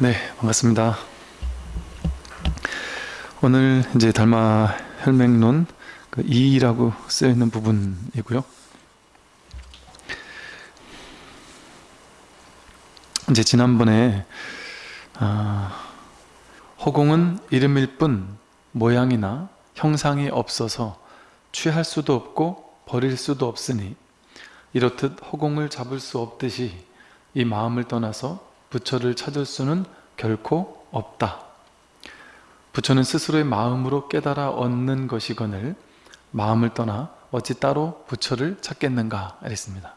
네, 반갑습니다. 오늘 이제 달마 혈맹론 그 2라고 쓰여 있는 부분이고요. 이제 지난번에 아, 허공은 이름일 뿐 모양이나 형상이 없어서 취할 수도 없고 버릴 수도 없으니 이렇듯 허공을 잡을 수 없듯이 이 마음을 떠나서 부처를 찾을 수는 결코 없다. 부처는 스스로의 마음으로 깨달아 얻는 것이거늘 마음을 떠나 어찌 따로 부처를 찾겠는가 했습니다.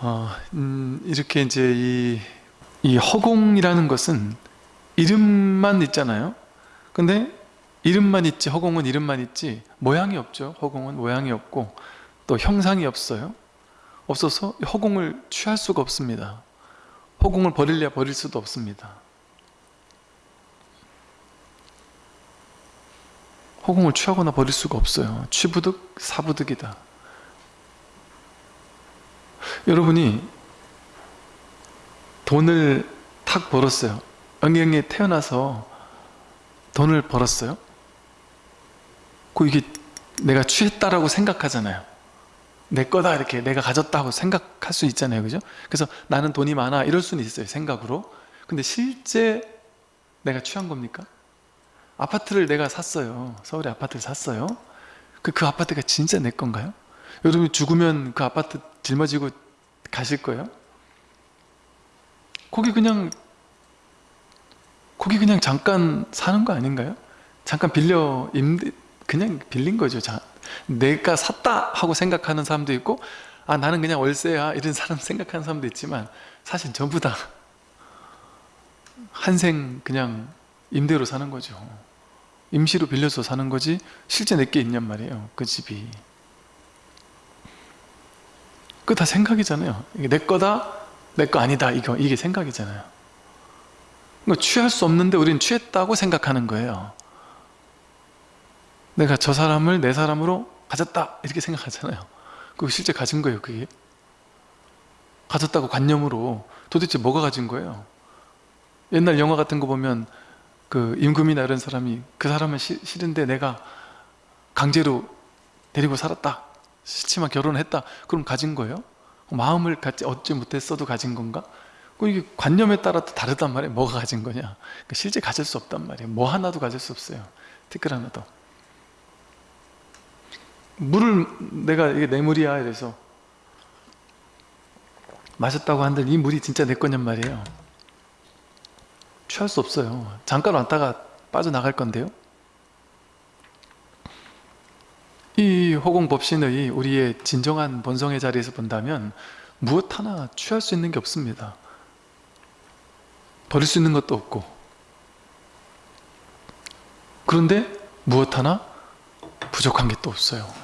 어, 음, 이렇게 이제 이, 이 허공이라는 것은 이름만 있잖아요. 근데 이름만 있지 허공은 이름만 있지 모양이 없죠. 허공은 모양이 없고 또 형상이 없어요. 없어서 허공을 취할 수가 없습니다. 허공을 버릴래야 버릴 수도 없습니다. 허공을 취하거나 버릴 수가 없어요. 취부득, 사부득이다. 여러분이 돈을 탁 벌었어요. 영영에 태어나서 돈을 벌었어요. 그 이게 내가 취했다라고 생각하잖아요. 내 거다 이렇게 내가 가졌다고 생각할 수 있잖아요. 그죠? 그래서 나는 돈이 많아 이럴 수는 있어요. 생각으로. 근데 실제 내가 취한 겁니까? 아파트를 내가 샀어요. 서울에 아파트를 샀어요. 그, 그 아파트가 진짜 내 건가요? 여러분이 죽으면 그 아파트 짊어지고 가실 거예요? 거기 그냥 거기 그냥 잠깐 사는 거 아닌가요? 잠깐 빌려 임대 그냥 빌린 거죠. 자, 내가 샀다 하고 생각하는 사람도 있고 아 나는 그냥 월세야 이런 사람 생각하는 사람도 있지만 사실 전부 다 한생 그냥 임대로 사는 거죠. 임시로 빌려서 사는 거지 실제 내게 있냔 말이에요. 그 집이. 그 다 생각이잖아요. 이게 내 거다, 내 거 아니다. 이거 이게 생각이잖아요. 그러니까 취할 수 없는데 우리는 취했다고 생각하는 거예요. 내가 저 사람을 내 사람으로 가졌다 이렇게 생각하잖아요. 그거 실제 가진 거예요. 그게 가졌다고 관념으로 도대체 뭐가 가진 거예요? 옛날 영화 같은 거 보면 그 임금이나 이런 사람이 그 사람은 시, 싫은데 내가 강제로 데리고 살았다 싫지만 결혼을 했다 그럼 가진 거예요? 마음을 갖지 얻지 못했어도 가진 건가? 그 이게 관념에 따라 또 다르단 말이에요 뭐가 가진 거냐 그러니까 실제 가질 수 없단 말이에요 뭐 하나도 가질 수 없어요 티끌 하나도 물을 내가 이게 내 물이야 이래서 마셨다고 한들 이 물이 진짜 내 거냔 말이에요. 취할 수 없어요. 잠깐 왔다가 빠져나갈 건데요. 이 허공법신의 우리의 진정한 본성의 자리에서 본다면 무엇 하나 취할 수 있는 게 없습니다. 버릴 수 있는 것도 없고. 그런데 무엇 하나 부족한 게 또 없어요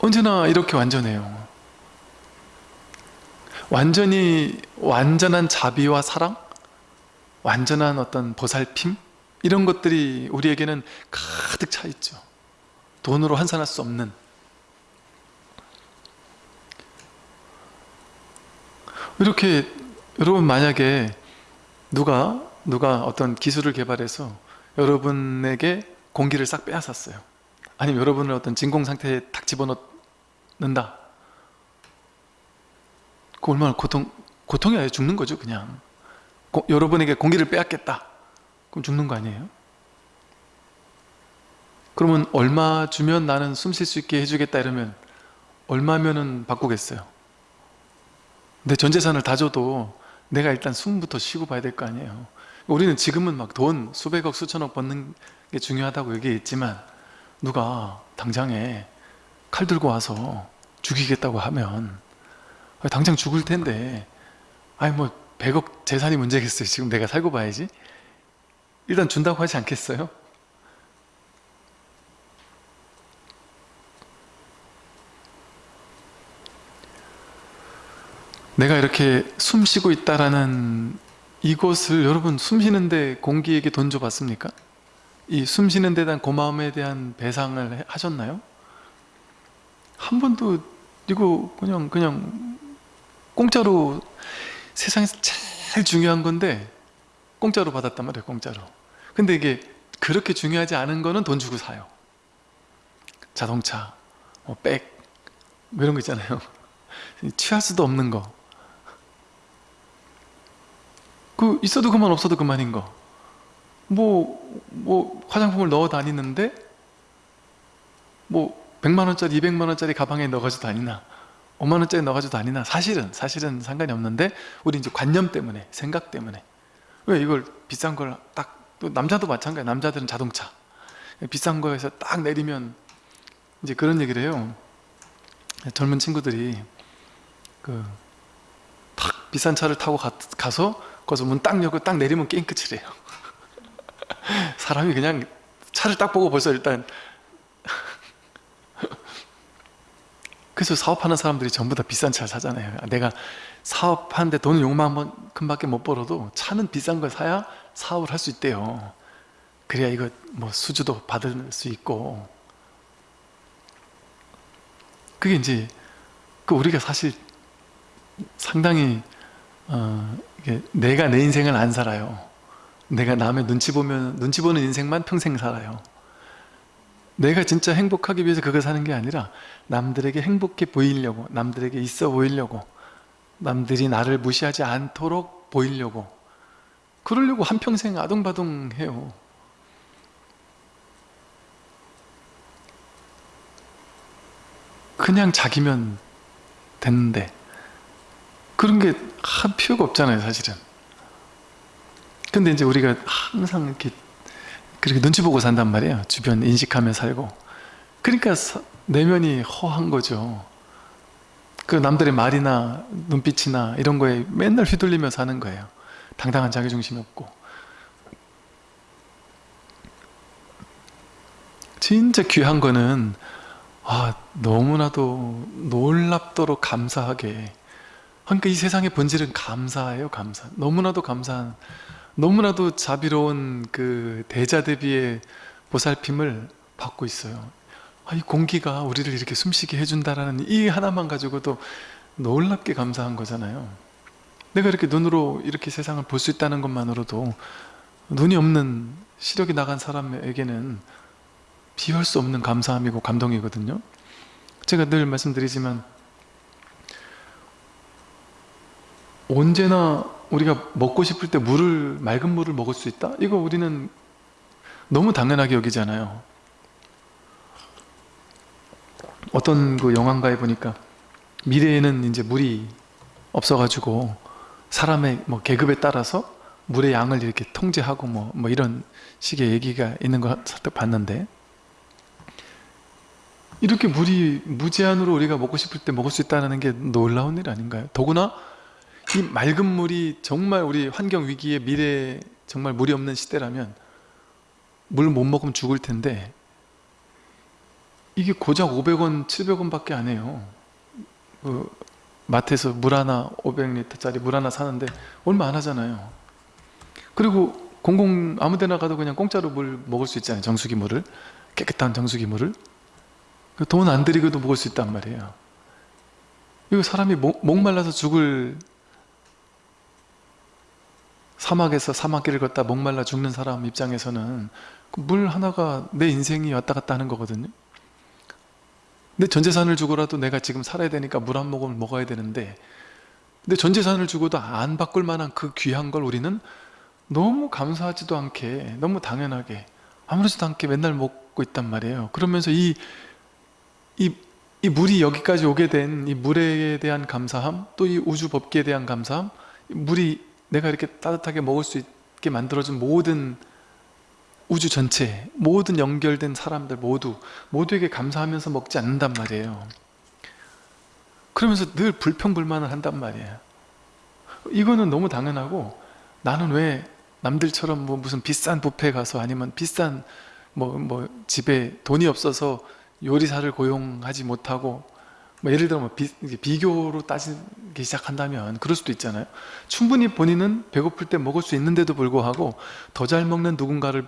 언제나 이렇게 완전해요. 완전히 완전한 자비와 사랑? 완전한 어떤 보살핌? 이런 것들이 우리에게는 가득 차 있죠. 돈으로 환산할 수 없는. 이렇게 여러분 만약에 누가 누가 어떤 기술을 개발해서 여러분에게 공기를 싹 빼앗았어요 아니면 여러분을 어떤 진공 상태에 탁 집어넣는다. 그 얼마나 고통 고통이 아니라 죽는 거죠 그냥. 고, 여러분에게 공기를 빼앗겠다. 그럼 죽는 거 아니에요? 그러면 얼마 주면 나는 숨 쉴 수 있게 해주겠다 이러면 얼마면은 바꾸겠어요? 내 전 재산을 다 줘도 내가 일단 숨부터 쉬고 봐야 될 거 아니에요. 우리는 지금은 막 돈 수백억 수천억 버는 게 중요하다고 얘기했지만 누가 당장에 칼 들고 와서 죽이겠다고 하면 당장 죽을 텐데 아니 뭐 100억 재산이 문제겠어요 지금 내가 살고 봐야지 일단 준다고 하지 않겠어요? 내가 이렇게 숨 쉬고 있다라는 이곳을 여러분 숨 쉬는데 공기에게 돈 줘봤습니까? 이 숨 쉬는 데 대한 고마움에 대한 배상을 하셨나요? 한 번도 이거 그냥 그냥 공짜로 세상에서 제일 중요한 건데 공짜로 받았단 말이에요 공짜로 근데 이게 그렇게 중요하지 않은 거는 돈 주고 사요 자동차, 뭐 백, 뭐 이런 거 있잖아요 취할 수도 없는 거. 그 있어도 그만 없어도 그만인 거. 뭐, 뭐 화장품을 넣어 다니는데 뭐 100만원짜리 200만원짜리 가방에 넣어가지고 다니나 5만원짜리 넣어가지고 다니나. 사실은 사실은 상관이 없는데 우리 이제 관념 때문에 생각 때문에. 왜 이걸 비싼 걸 딱 또 남자도 마찬가지야. 남자들은 자동차. 비싼 거에서 딱 내리면 이제 그런 얘기를 해요. 젊은 친구들이 그 탁 비싼 차를 타고 가, 가서 거기서 문 딱 열고 딱 내리면 게임 끝이래요 사람이 그냥 차를 딱 보고 벌써 일단 그래서 사업하는 사람들이 전부 다 비싼 차를 사잖아요. 내가 사업하는데 돈을 요만큼밖에 못 벌어도 차는 비싼 걸 사야 사업을 할 수 있대요. 그래야 이거 뭐 수주도 받을 수 있고. 그게 이제 그 우리가 사실 상당히 어, 내가 내 인생을 안 살아요 내가 남의 눈치 보면 눈치 보는 인생만 평생 살아요. 내가 진짜 행복하기 위해서 그거 사는 게 아니라 남들에게 행복해 보이려고 남들에게 있어 보이려고 남들이 나를 무시하지 않도록 보이려고. 그러려고 한평생 아둥바둥 해요. 그냥 자기면 됐는데. 그런 게한 필요가 없잖아요 사실은 근데 이제 우리가 항상 이렇게 그렇게 눈치 보고 산단 말이에요. 주변 인식하며 살고. 그러니까 사- 내면이 허한 거죠. 그 남들의 말이나 눈빛이나 이런 거에 맨날 휘둘리며 사는 거예요. 당당한 자기중심이 없고. 진짜 귀한 거는 아 너무나도 놀랍도록 감사하게. 그러니까 이 세상의 본질은 감사예요 감사. 너무나도 감사한 너무나도 자비로운 그 대자 대비의 보살핌을 받고 있어요. 아, 이 공기가 우리를 이렇게 숨쉬게 해준다라는 이 하나만 가지고도 놀랍게 감사한 거잖아요. 내가 이렇게 눈으로 이렇게 세상을 볼 수 있다는 것만으로도 눈이 없는 시력이 나간 사람에게는 비할 수 없는 감사함이고 감동이거든요. 제가 늘 말씀드리지만 언제나 우리가 먹고 싶을 때 물을 맑은 물을 먹을 수 있다? 이거 우리는 너무 당연하게 여기잖아요 어떤 그 영화인가에 보니까 미래에는 이제 물이 없어가지고 사람의 뭐 계급에 따라서 물의 양을 이렇게 통제하고 뭐, 뭐 이런 식의 얘기가 있는 거 봤는데 이렇게 물이 무제한으로 우리가 먹고 싶을 때 먹을 수 있다는 게 놀라운 일 아닌가요? 더구나 이 맑은 물이 정말 우리 환경 위기의 미래에 정말 물이 없는 시대라면 물 못 먹으면 죽을 텐데 이게 고작 500원, 700원 밖에 안 해요. 그 마트에서 물 하나 500리터짜리 물 하나 사는데 얼마 안 하잖아요. 그리고 공공 아무 데나 가도 그냥 공짜로 물 먹을 수 있잖아요. 정수기 물을. 깨끗한 정수기 물을. 돈 안 들이고도 먹을 수 있단 말이에요. 이거 사람이 목, 목말라서 죽을 사막에서 사막길을 걷다 목말라 죽는 사람 입장에서는 그물 하나가 내 인생이 왔다 갔다 하는 거거든요. 근데 전 재산을 주고라도 내가 지금 살아야 되니까 물 한 모금 먹어야 되는데 근데 전 재산을 주고도 안 바꿀 만한 그 귀한 걸 우리는 너무 감사하지도 않게 너무 당연하게 아무렇지도 않게 맨날 먹고 있단 말이에요. 그러면서 이, 이, 이 물이 여기까지 오게 된 이 물에 대한 감사함 또 이 우주 법계에 대한 감사함 이 물이 내가 이렇게 따뜻하게 먹을 수 있게 만들어준 모든 우주 전체 모든 연결된 사람들 모두 모두에게 감사하면서 먹지 않는단 말이에요. 그러면서 늘 불평불만을 한단 말이에요. 이거는 너무 당연하고 나는 왜 남들처럼 뭐 무슨 비싼 뷔페 가서 아니면 비싼 뭐, 뭐 집에 돈이 없어서 요리사를 고용하지 못하고 뭐 예를 들어 뭐 비, 비교로 따지기 시작한다면 그럴 수도 있잖아요. 충분히 본인은 배고플 때 먹을 수 있는데도 불구하고 더 잘 먹는 누군가를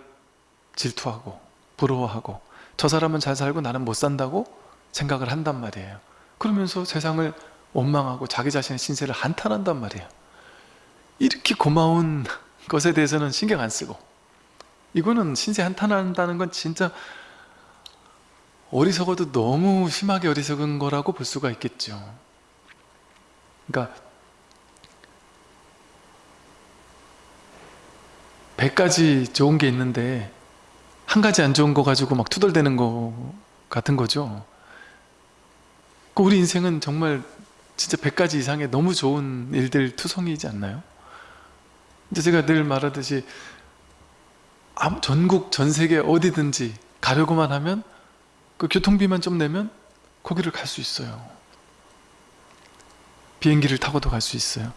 질투하고 부러워하고 저 사람은 잘 살고 나는 못 산다고 생각을 한단 말이에요. 그러면서 세상을 원망하고 자기 자신의 신세를 한탄한단 말이에요. 이렇게 고마운 것에 대해서는 신경 안 쓰고 이거는 신세 한탄한다는 건 진짜 어리석어도 너무 심하게 어리석은 거라고 볼 수가 있겠죠 그러니까 100가지 좋은 게 있는데 한 가지 안 좋은 거 가지고 막 투덜대는 거 같은 거죠 그 우리 인생은 정말 진짜 100가지 이상의 너무 좋은 일들 투성이지 않나요? 이제 제가 늘 말하듯이 전국 전 세계 어디든지 가려고만 하면 그 교통비만 좀 내면 거기를 갈 수 있어요. 비행기를 타고도 갈 수 있어요.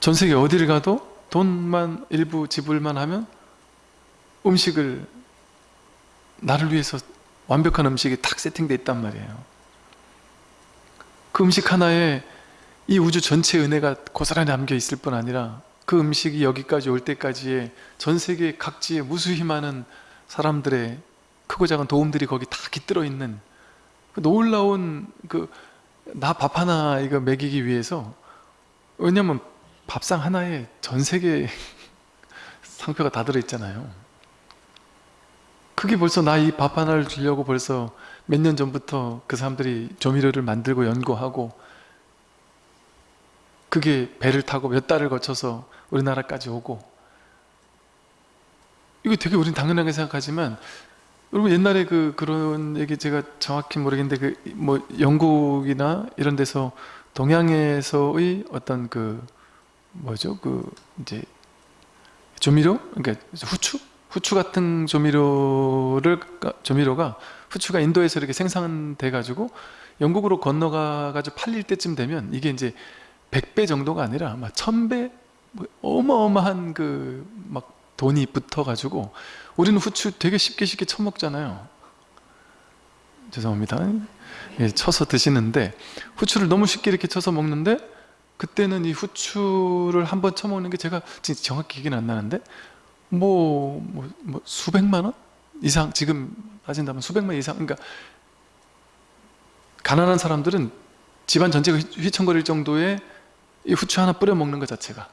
전 세계 어디를 가도 돈만 일부 지불만 하면 음식을 나를 위해서 완벽한 음식이 탁 세팅되어 있단 말이에요. 그 음식 하나에 이 우주 전체의 은혜가 고스란히 담겨 있을 뿐 아니라 그 음식이 여기까지 올 때까지의 전 세계 각지의 무수히 많은 사람들의 크고 작은 도움들이 거기 다 깃들어 있는 그 놀라운 그 나 밥 하나 이거 먹이기 위해서 왜냐면 밥상 하나에 전 세계 상표가 다 들어있잖아요. 그게 벌써 나 이 밥 하나를 주려고 벌써 몇 년 전부터 그 사람들이 조미료를 만들고 연구하고 그게 배를 타고 몇 달을 거쳐서 우리나라까지 오고. 이거 되게 우린 당연하게 생각하지만 여러분 옛날에 그 그런 얘기 제가 정확히 모르겠는데 그 뭐 영국이나 이런 데서 동양에서의 어떤 그 뭐죠? 그 이제 조미료? 그러니까 후추? 후추 같은 조미료를 조미료가 후추가 인도에서 이렇게 생산돼 가지고 영국으로 건너가 가지고 팔릴 때쯤 되면 이게 이제 100배 정도가 아니라 막 1000배? 뭐 어마어마한 그 막 돈이 붙어 가지고 우리는 후추 되게 쉽게 쉽게 처먹잖아요. 죄송합니다. 예, 쳐서 드시는데 후추를 너무 쉽게 이렇게 쳐서 먹는데 그때는 이 후추를 한 번 쳐먹는 게 제가 진짜 정확히 기억이 안 나는데 뭐, 뭐, 뭐 수백만 원 이상 지금 따진다면 수백만 원 이상 그러니까 가난한 사람들은 집안 전체가 휘- 휘청거릴 정도의 이 후추 하나 뿌려 먹는 것 자체가.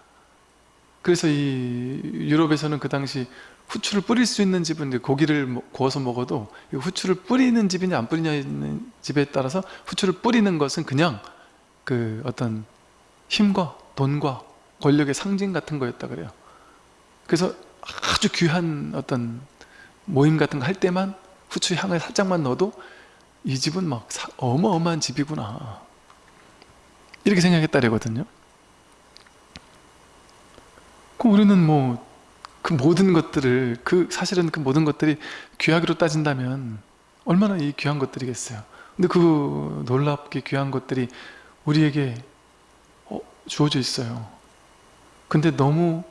그래서 이 유럽에서는 그 당시 후추를 뿌릴 수 있는 집은 고기를 먹- 구워서 먹어도 이 후추를 뿌리는 집이냐 안 뿌리냐 있는 집에 따라서 후추를 뿌리는 것은 그냥 그 어떤 힘과 돈과 권력의 상징 같은 거였다 그래요. 그래서 아주 귀한 어떤 모임 같은 거 할 때만 후추 향을 살짝만 넣어도 이 집은 막 사- 어마어마한 집이구나. 이렇게 생각했다래거든요. 그 우리는 뭐 그 모든 것들을 그 사실은 그 모든 것들이 귀하기로 따진다면 얼마나 이 귀한 것들이겠어요. 근데 그 놀랍게 귀한 것들이 우리에게 어, 주어져 있어요. 근데 너무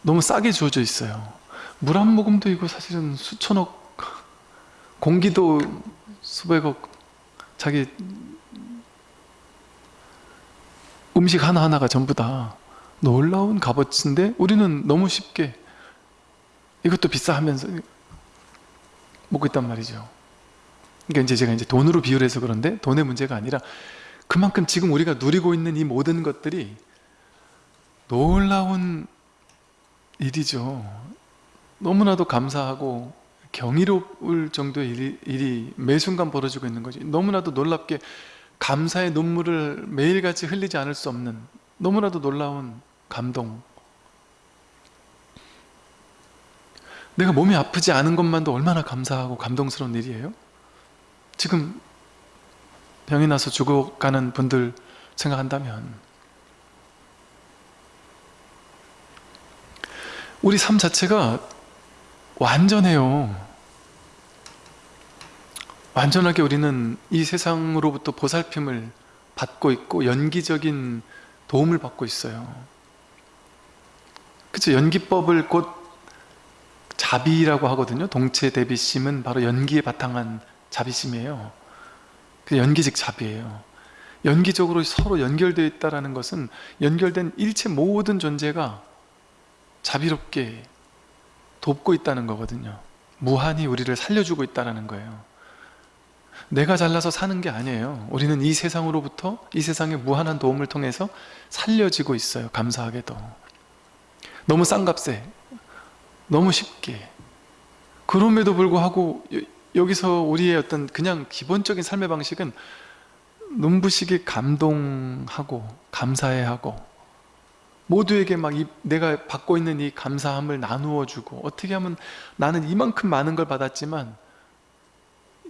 너무 싸게 주어져 있어요. 물 한 모금도 이거 사실은 수천억 공기도 수백억 자기 음식 하나하나가 전부 다 놀라운 값어치인데 우리는 너무 쉽게 이것도 비싸 하면서 먹고 있단 말이죠. 그러니까 이제 제가 이제 돈으로 비유를 해서 그런데 돈의 문제가 아니라 그만큼 지금 우리가 누리고 있는 이 모든 것들이 놀라운 일이죠. 너무나도 감사하고 경이로울 정도의 일이, 일이 매 순간 벌어지고 있는 거지. 너무나도 놀랍게 감사의 눈물을 매일같이 흘리지 않을 수 없는 너무나도 놀라운 감동. 내가 몸이 아프지 않은 것만도 얼마나 감사하고 감동스러운 일이에요? 지금 병이 나서 죽어가는 분들 생각한다면 우리 삶 자체가 완전해요. 완전하게 우리는 이 세상으로부터 보살핌을 받고 있고 연기적인 도움을 받고 있어요 그쵸 연기법을 곧 자비라고 하거든요. 동체 대비심은 바로 연기에 바탕한 자비심이에요. 그 연기직 자비예요. 연기적으로 서로 연결되어 있다는 것은 연결된 일체 모든 존재가 자비롭게 돕고 있다는 거거든요. 무한히 우리를 살려주고 있다는 거예요. 내가 잘나서 사는 게 아니에요. 우리는 이 세상으로부터 이 세상의 무한한 도움을 통해서 살려지고 있어요. 감사하게도 너무 싼 값에 너무 쉽게. 그럼에도 불구하고 여- 여기서 우리의 어떤 그냥 기본적인 삶의 방식은 눈부시게 감동하고 감사해하고 모두에게 막 이- 내가 받고 있는 이 감사함을 나누어 주고 어떻게 하면 나는 이만큼 많은 걸 받았지만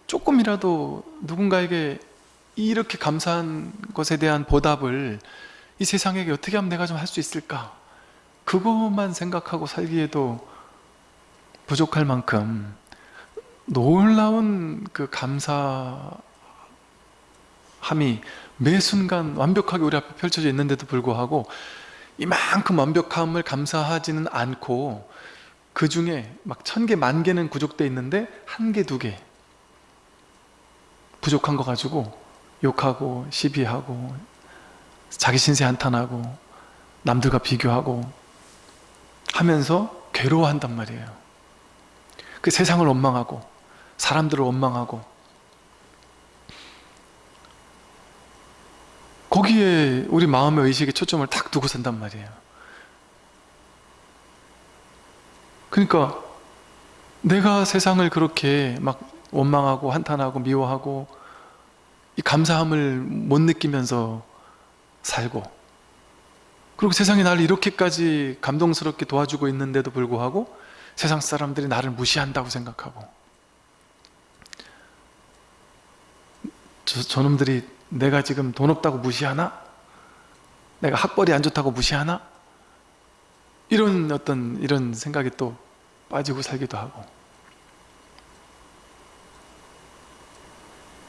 조금이라도 누군가에게 이렇게 감사한 것에 대한 보답을 이 세상에게 어떻게 하면 내가 좀 할 수 있을까 그것만 생각하고 살기에도 부족할 만큼 놀라운 그 감사함이 매 순간 완벽하게 우리 앞에 펼쳐져 있는데도 불구하고 이만큼 완벽함을 감사하지는 않고 그 중에 막 천 개, 만 개는 구족돼 있는데 한 개, 두 개 부족한 거 가지고 욕하고 시비하고 자기 신세 한탄하고 남들과 비교하고 하면서 괴로워한단 말이에요. 그 세상을 원망하고 사람들을 원망하고. 거기에 우리 마음의 의식에 초점을 탁 두고 산단 말이에요. 그러니까 내가 세상을 그렇게 막 원망하고 한탄하고 미워하고 이 감사함을 못 느끼면서 살고 그리고 세상이 나를 이렇게까지 감동스럽게 도와주고 있는데도 불구하고 세상 사람들이 나를 무시한다고 생각하고 저, 저놈들이 내가 지금 돈 없다고 무시하나? 내가 학벌이 안 좋다고 무시하나? 이런 어떤 이런 생각이 또 빠지고 살기도 하고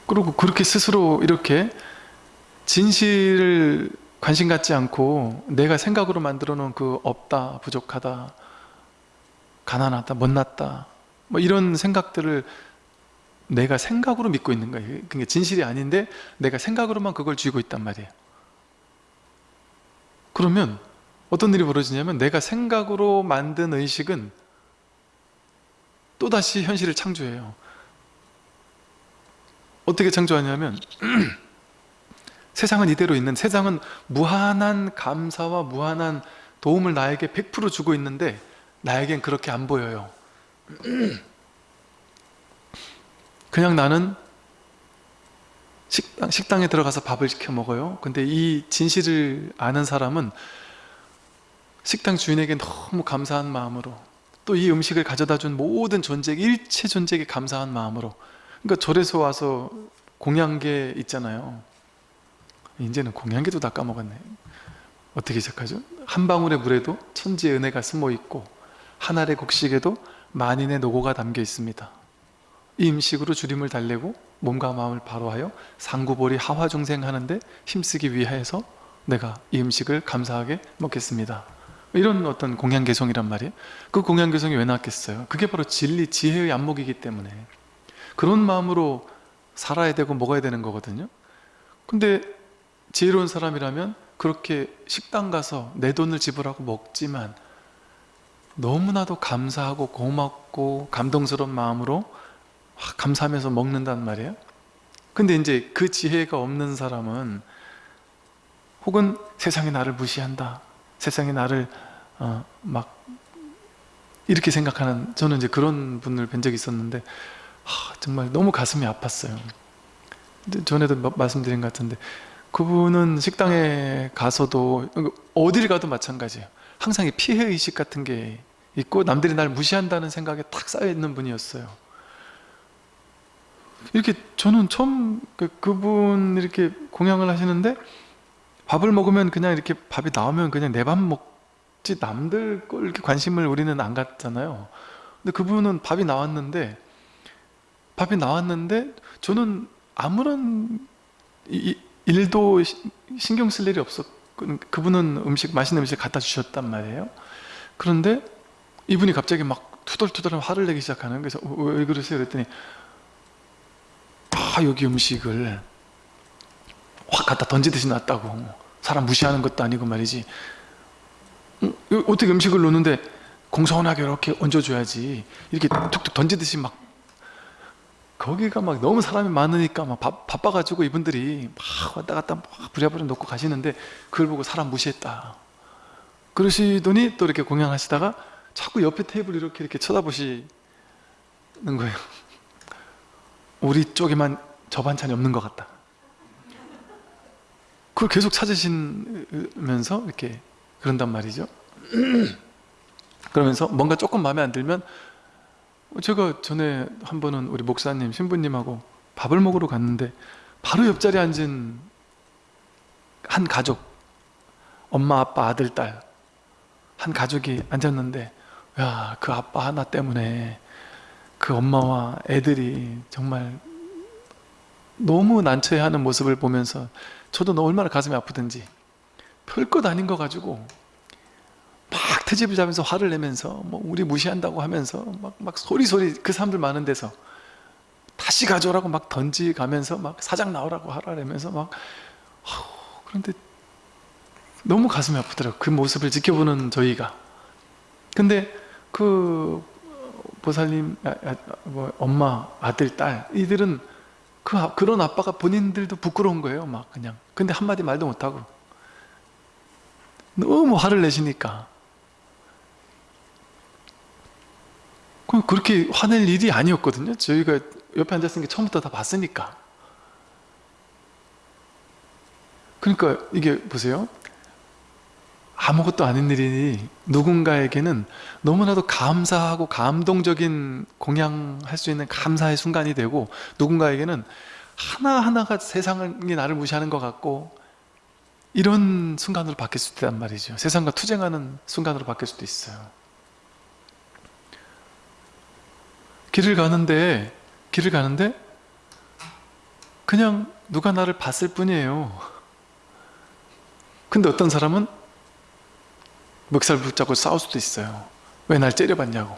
그리고 그렇게 스스로 이렇게 진실을 관심 갖지 않고 내가 생각으로 만들어 놓은 그 없다, 부족하다, 가난하다, 못났다 뭐 이런 생각들을 내가 생각으로 믿고 있는 거예요. 그게 진실이 아닌데 내가 생각으로만 그걸 쥐고 있단 말이에요. 그러면 어떤 일이 벌어지냐면 내가 생각으로 만든 의식은 또다시 현실을 창조해요. 어떻게 창조하냐면 세상은 이대로 있는 세상은 무한한 감사와 무한한 도움을 나에게 100% 주고 있는데 나에겐 그렇게 안 보여요. 그냥 나는 식당, 식당에 들어가서 밥을 시켜 먹어요. 근데 이 진실을 아는 사람은 식당 주인에게 너무 감사한 마음으로 또 이 음식을 가져다 준 모든 존재 일체 존재에게 감사한 마음으로. 그러니까 절에서 와서 공양계 있잖아요 이제는 공양계도 다 까먹었네. 어떻게 시작하죠? 한 방울의 물에도 천지의 은혜가 숨어 있고 한 알의 곡식에도 만인의 노고가 담겨 있습니다. 이 음식으로 주림을 달래고 몸과 마음을 바로하여 상구보리 하화중생하는데 힘쓰기 위하여서 내가 이 음식을 감사하게 먹겠습니다. 이런 어떤 공양개성이란 말이에요. 그 공양개성이 왜 나왔겠어요? 그게 바로 진리, 지혜의 안목이기 때문에. 그런 마음으로 살아야 되고 먹어야 되는 거거든요. 근데 지혜로운 사람이라면 그렇게 식당 가서 내 돈을 지불하고 먹지만 너무나도 감사하고 고맙고 감동스러운 마음으로 막 감사하면서 먹는단 말이에요. 근데 이제 그 지혜가 없는 사람은 혹은 세상이 나를 무시한다 세상이 나를 어, 막 이렇게 생각하는 저는 이제 그런 분을 뵌 적이 있었는데 하, 정말 너무 가슴이 아팠어요. 전에도 마- 말씀드린 것 같은데 그분은 식당에 가서도 어딜 가도 마찬가지예요. 항상 이 피해의식 같은 게 있고 남들이 날 무시한다는 생각에 탁 쌓여있는 분이었어요. 이렇게 저는 처음 그, 그분 이렇게 공양을 하시는데 밥을 먹으면 그냥 이렇게 밥이 나오면 그냥 내 밥 먹지 남들 걸 이렇게 관심을 우리는 안 갖잖아요. 근데 그분은 밥이 나왔는데 밥이 나왔는데 저는 아무런 이- 이- 일도 시- 신경 쓸 일이 없었 그- 그분은 음식 맛있는 음식 갖다 주셨단 말이에요. 그런데 이분이 갑자기 막 투덜투덜 화를 내기 시작하는 그래서 어, 왜 그러세요? 그랬더니 아 여기 음식을 확 갖다 던지듯이 놨다고. 사람 무시하는 것도 아니고 말이지. 음, 어떻게 음식을 놓는데 공손하게 이렇게 얹어줘야지. 이렇게 툭툭 던지듯이 막 거기가 막 너무 사람이 많으니까 막 바, 바빠가지고 이분들이 막 왔다 갔다 막 부랴부랴 놓고 가시는데 그걸 보고 사람 무시했다. 그러시더니 또 이렇게 공양하시다가 자꾸 옆에 테이블 이렇게 이렇게 쳐다보시는 거예요. 우리 쪽에만 저 반찬이 없는 것 같다. 그걸 계속 찾으시면서 이렇게 그런단 말이죠. 그러면서 뭔가 조금 마음에 안 들면 제가 전에 한 번은 우리 목사님 신부님하고 밥을 먹으러 갔는데 바로 옆자리에 앉은 한 가족 엄마 아빠 아들 딸 한 가족이 앉았는데 야 그 아빠 하나 때문에 그 엄마와 애들이 정말 너무 난처해하는 모습을 보면서 저도 너 얼마나 가슴이 아프든지 별것 아닌 거 가지고 막 트집을 잡으면서 화를 내면서 뭐 우리 무시한다고 하면서 막, 막 소리소리 그 사람들 많은 데서 다시 가져오라고 막 던지가면서 막 사장 나오라고 하라면서 막 그런데 너무 가슴이 아프더라고요. 그 모습을 지켜보는 저희가. 근데 그 보살님 아, 아, 뭐 엄마 아들 딸 이들은 그, 아- 그런 아빠가 본인들도 부끄러운 거예요 막 그냥. 근데 한마디 말도 못하고. 너무 화를 내시니까 그- 그렇게 화낼 일이 아니었거든요. 저희가 옆에 앉았으니까 처음부터 다 봤으니까. 그러니까 이게 보세요. 아무것도 아닌 일이 누군가에게는 너무나도 감사하고 감동적인 공양할 수 있는 감사의 순간이 되고 누군가에게는 하나하나가 세상이 나를 무시하는 것 같고 이런 순간으로 바뀔 수도 있단 말이죠. 세상과 투쟁하는 순간으로 바뀔 수도 있어요 길을 가는데 길을 가는데 그냥 누가 나를 봤을 뿐이에요. 근데 어떤 사람은 멱살 붙잡고 싸울 수도 있어요. 왜 날 째려봤냐고.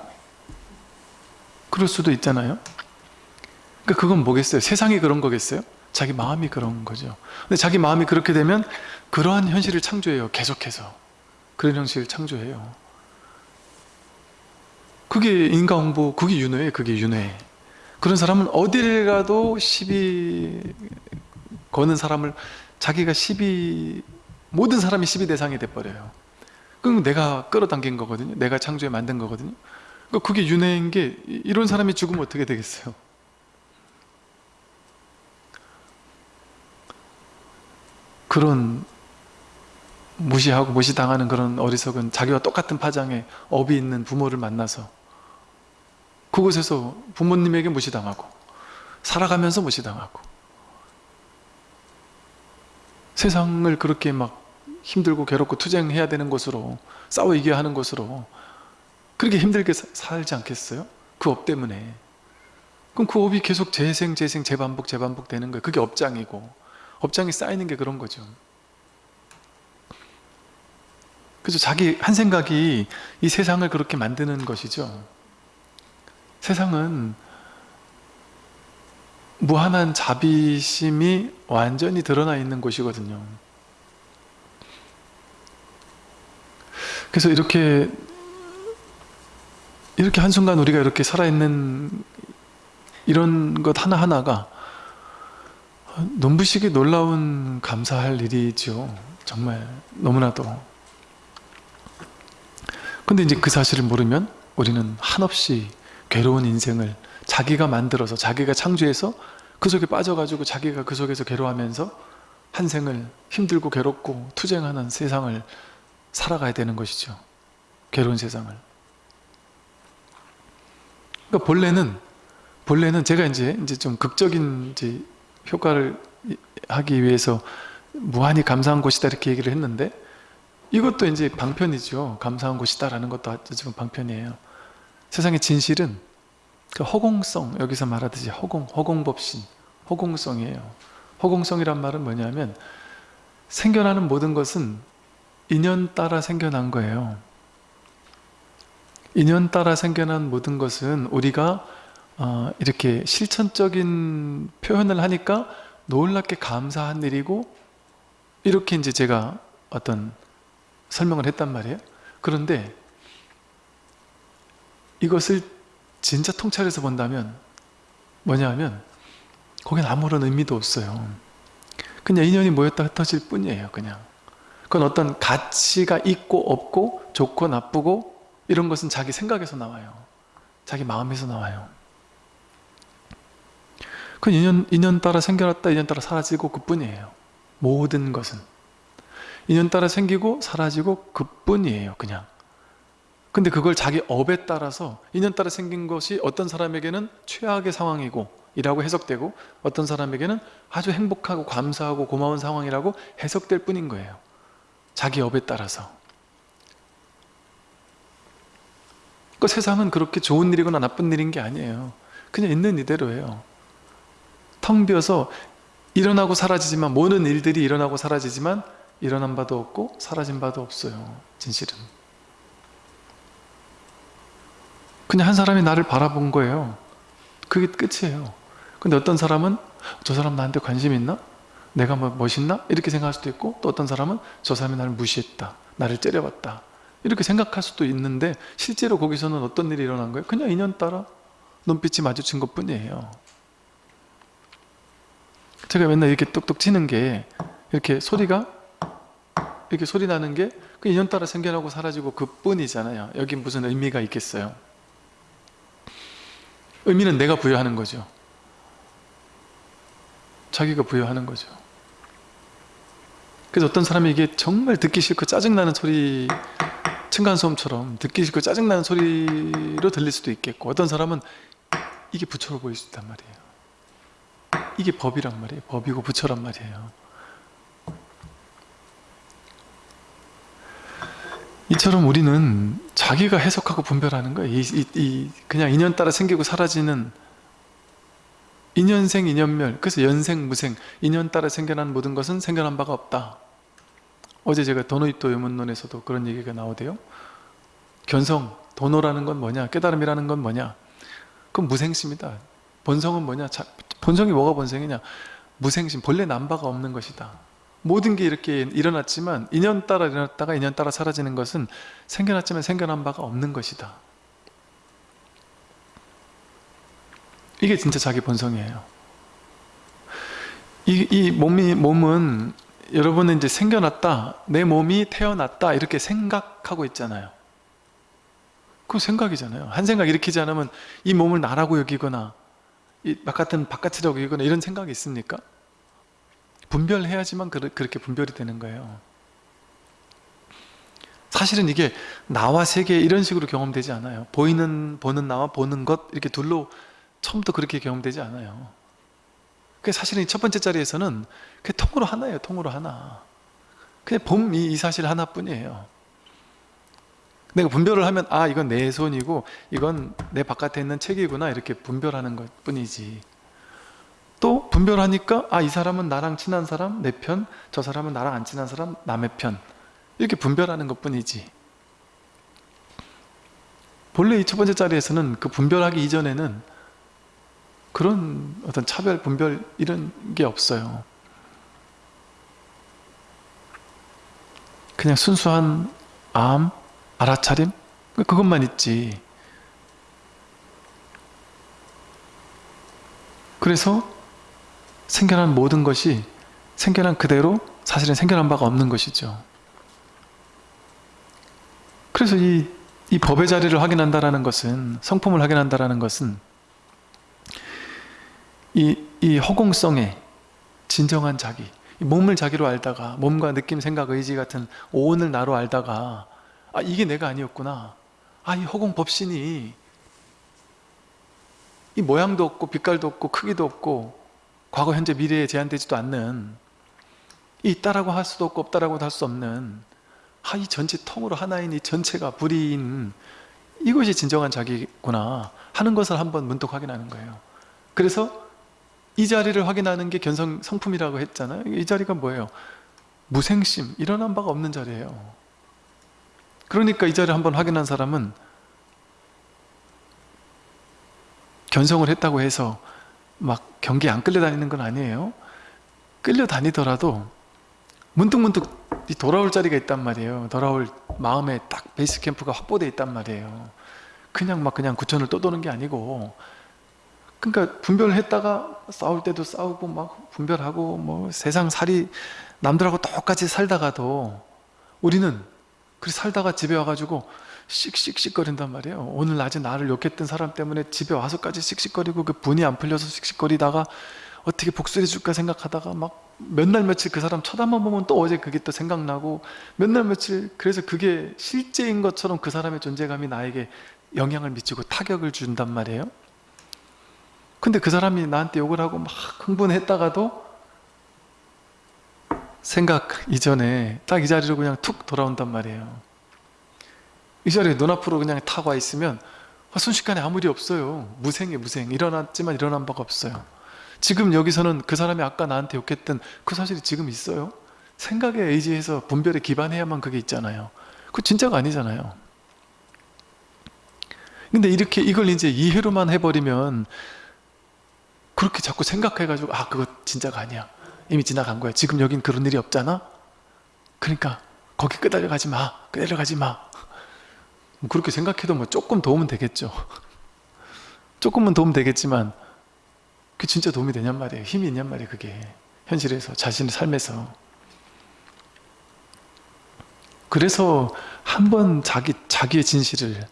그럴 수도 있잖아요. 그러니까 그건 뭐겠어요? 세상이 그런 거겠어요? 자기 마음이 그런 거죠. 근데 자기 마음이 그렇게 되면 그러한 현실을 창조해요. 계속해서. 그런 현실을 창조해요 그게 인과응보 그게 윤회예요 그게 윤회. 그런 사람은 어디를 가도 시비 거는 사람을 자기가 시비 모든 사람이 시비 대상이 돼버려요. 그럼 내가 끌어당긴 거거든요. 내가 창조해 만든 거거든요. 그러니까 그게 윤회인 게 이- 이런 사람이 죽으면 어떻게 되겠어요? 그런 무시하고 무시당하는 그런 어리석은 자기와 똑같은 파장의 업이 있는 부모를 만나서 그곳에서 부모님에게 무시당하고 살아가면서 무시당하고 세상을 그렇게 막 힘들고 괴롭고 투쟁해야 되는 곳으로 싸워 이겨야 하는 곳으로 그렇게 힘들게 사- 살지 않겠어요? 그 업 때문에. 그럼 그 업이 계속 재생 재생 재반복 재반복 되는 거예요. 그게 업장이고 업장이 쌓이는 게 그런 거죠. 그래서 자기 한 생각이 이 세상을 그렇게 만드는 것이죠 세상은 무한한 자비심이 완전히 드러나 있는 곳이거든요. 그래서 이렇게 이렇게 한순간 우리가 이렇게 살아있는 이런 것 하나하나가 눈부시게 놀라운 감사할 일이죠 정말 너무나도. 근데 이제 그 사실을 모르면 우리는 한없이 괴로운 인생을 자기가 만들어서 자기가 창조해서 그 속에 빠져가지고 자기가 그 속에서 괴로워하면서 한 생을 힘들고 괴롭고 투쟁하는 세상을 살아가야 되는 것이죠. 괴로운 세상을. 그러니까 본래는 본래는 제가 이제 이제 좀 극적인 이제 효과를 하기 위해서 무한히 감사한 곳이다 이렇게 얘기를 했는데 이것도 이제 방편이죠. 감사한 곳이다라는 것도 지금 방편이에요 세상의 진실은 그 허공성 여기서 말하듯이 허공 허공법신 허공성이에요. 허공성이란 말은 뭐냐면 생겨나는 모든 것은 인연 따라 생겨난 거예요. 인연 따라 생겨난 모든 것은 우리가 어, 이렇게 실천적인 표현을 하니까 놀랍게 감사한 일이고 이렇게 이제 제가 어떤 설명을 했단 말이에요. 그런데 이것을 진짜 통찰해서 본다면 뭐냐 하면 거긴 아무런 의미도 없어요. 그냥 인연이 모였다 흩어질 뿐이에요 그냥. 그건 어떤 가치가 있고 없고 좋고 나쁘고 이런 것은 자기 생각에서 나와요. 자기 마음에서 나와요. 그 인연, 인연 따라 생겨났다 인연 따라 사라지고 그뿐이에요. 모든 것은. 인연 따라 생기고 사라지고 그뿐이에요 그냥 근데 그걸 자기 업에 따라서 인연 따라 생긴 것이 어떤 사람에게는 최악의 상황이고 이라고 해석되고 어떤 사람에게는 아주 행복하고 감사하고 고마운 상황이라고 해석될 뿐인 거예요. 자기 업에 따라서. 그 세상은 그렇게 좋은 일이거나 나쁜 일인 게 아니에요. 그냥 있는 이대로예요. 텅 비어서 일어나고 사라지지만 모든 일들이 일어나고 사라지지만 일어난 바도 없고 사라진 바도 없어요 진실은 그냥 한 사람이 나를 바라본 거예요 그게 끝이에요 근데 어떤 사람은 저 사람 나한테 관심 있나? 내가 뭐 멋있나? 이렇게 생각할 수도 있고 또 어떤 사람은 저 사람이 나를 무시했다 나를 째려봤다 이렇게 생각할 수도 있는데 실제로 거기서는 어떤 일이 일어난 거예요? 그냥 인연 따라 눈빛이 마주친 것 뿐이에요 제가 맨날 이렇게 똑똑 치는 게 이렇게 소리가 이렇게 소리 나는 게 그 인연 따라 생겨나고 사라지고 그 뿐이잖아요 여기 무슨 의미가 있겠어요 의미는 내가 부여하는 거죠. 자기가 부여하는 거죠. 그래서 어떤 사람이 이게 정말 듣기 싫고 짜증나는 소리 층간소음처럼 듣기 싫고 짜증나는 소리로 들릴 수도 있겠고 어떤 사람은 이게 부처로 보일 수 있단 말이에요. 이게 법이란 말이에요. 법이고 부처란 말이에요 이처럼 우리는 자기가 해석하고 분별하는 거예요. 이, 이, 이 그냥 인연 따라 생기고 사라지는 인연생 인연멸. 그래서 연생 무생. 인연 따라 생겨난 모든 것은 생겨난 바가 없다. 어제 제가 도노이토 요문론에서도 그런 얘기가 나오대요. 견성, 도노라는 건 뭐냐? 깨달음이라는 건 뭐냐? 그건 무생심이다. 본성은 뭐냐? 자, 본성이 뭐가 본성이냐? 무생심. 본래 남바가 없는 것이다 모든 게 이렇게 일어났지만 인연 따라 일어났다가 인연 따라 사라지는 것은 생겨났지만 생겨난 바가 없는 것이다. 이게 진짜 자기 본성이에요. 이, 이 몸이, 몸은 여러분은 이제 생겨났다 내 몸이 태어났다 이렇게 생각하고 있잖아요. 그 생각이잖아요. 한 생각 일으키지 않으면 이 몸을 나라고 여기거나 이 바깥은 바깥이라고 여기거나 이런 생각이 있습니까? 분별해야지만 그렇게 분별이 되는 거예요. 사실은 이게 나와 세계 이런 식으로 경험되지 않아요. 보이는 보는 나와 보는 것 이렇게 둘로 처음부터 그렇게 경험되지 않아요. 그 사실은 첫 번째 자리에서는 그 통으로 하나예요 통으로 하나. 그냥 봄이 이 사실 하나뿐이에요. 내가 분별을 하면 아 이건 내 손이고 이건 내 바깥에 있는 책이구나 이렇게 분별하는 것 뿐이지 또 분별하니까 아 이 사람은 나랑 친한 사람? 내 편, 저 사람은 나랑 안 친한 사람? 남의 편. 이렇게 분별하는 것 뿐이지. 본래 이 첫 번째 자리에서는 그 분별하기 이전에는 그런 어떤 차별, 분별 이런 게 없어요. 그냥 순수한 암, 알아차림? 그것만 있지. 그래서 생겨난 모든 것이 생겨난 그대로 사실은 생겨난 바가 없는 것이죠. 그래서 이, 이 법의 자리를 확인한다는 것은 성품을 확인한다는 것은 이, 이 허공성의 진정한 자기 몸을 자기로 알다가 몸과 느낌, 생각, 의지 같은 오온을 나로 알다가 아 이게 내가 아니었구나. 아 이 허공 법신이 이 모양도 없고 빛깔도 없고 크기도 없고 과거, 현재, 미래에 제한되지도 않는 있다라고 할 수도 없고 없다라고 할수 없는 아, 이 전체 통으로 하나인 이 전체가 불인 이것이 진정한 자기구나 하는 것을 한번 문득 확인하는 거예요. 그래서 이 자리를 확인하는 게 견성 성품이라고 했잖아요. 이 자리가 뭐예요? 무생심, 일어난 바가 없는 자리예요. 그러니까 이 자리를 한번 확인한 사람은 견성을 했다고 해서 막 경기에 안 끌려다니는 건 아니에요. 끌려다니더라도 문득문득 돌아올 자리가 있단 말이에요. 돌아올 마음에 딱 베이스 캠프가 확보되어 있단 말이에요. 그냥 막 그냥 구천을 떠도는 게 아니고 그러니까 분별을 했다가 싸울 때도 싸우고 막 분별하고 뭐 세상 살이 남들하고 똑같이 살다가도 우리는 그렇게 살다가 집에 와가지고 씩씩씩거린단 말이에요. 오늘 낮에 나를 욕했던 사람 때문에 집에 와서까지 씩씩거리고 그 분이 안 풀려서 씩씩거리다가 어떻게 복수해 줄까 생각하다가 막 몇 날 며칠 그 사람 쳐다만 보면 또 어제 그게 또 생각나고 몇 날 며칠 그래서 그게 실제인 것처럼 그 사람의 존재감이 나에게 영향을 미치고 타격을 준단 말이에요. 근데 그 사람이 나한테 욕을 하고 막 흥분했다가도 생각 이전에 딱 이 자리로 그냥 툭 돌아온단 말이에요 이 자리에 눈앞으로 그냥 탁와 있으면 아, 순식간에 아무 일이 없어요. 무생해 무생. 일어났지만 일어난 바가 없어요. 지금 여기서는 그 사람이 아까 나한테 욕했던 그 사실이 지금 있어요? 생각에 의지해서 분별에 기반해야만 그게 있잖아요. 그거 진짜가 아니잖아요. 근데 이렇게 이걸 이제 이해로만 해버리면 그렇게 자꾸 생각해가지고 아 그거 진짜가 아니야. 이미 지나간 거야. 지금 여긴 그런 일이 없잖아? 그러니까 거기 끄달려 가지 마. 끄달려 가지 마. 뭐 그렇게 생각해도 뭐 조금 도움은 되겠죠. 조금은 도움 되겠지만 그 진짜 도움이 되냔 말이에요. 힘이 있냔 말이에요 그게. 현실에서 자신의 삶에서. 그래서 한번 자기, 자기의 진실을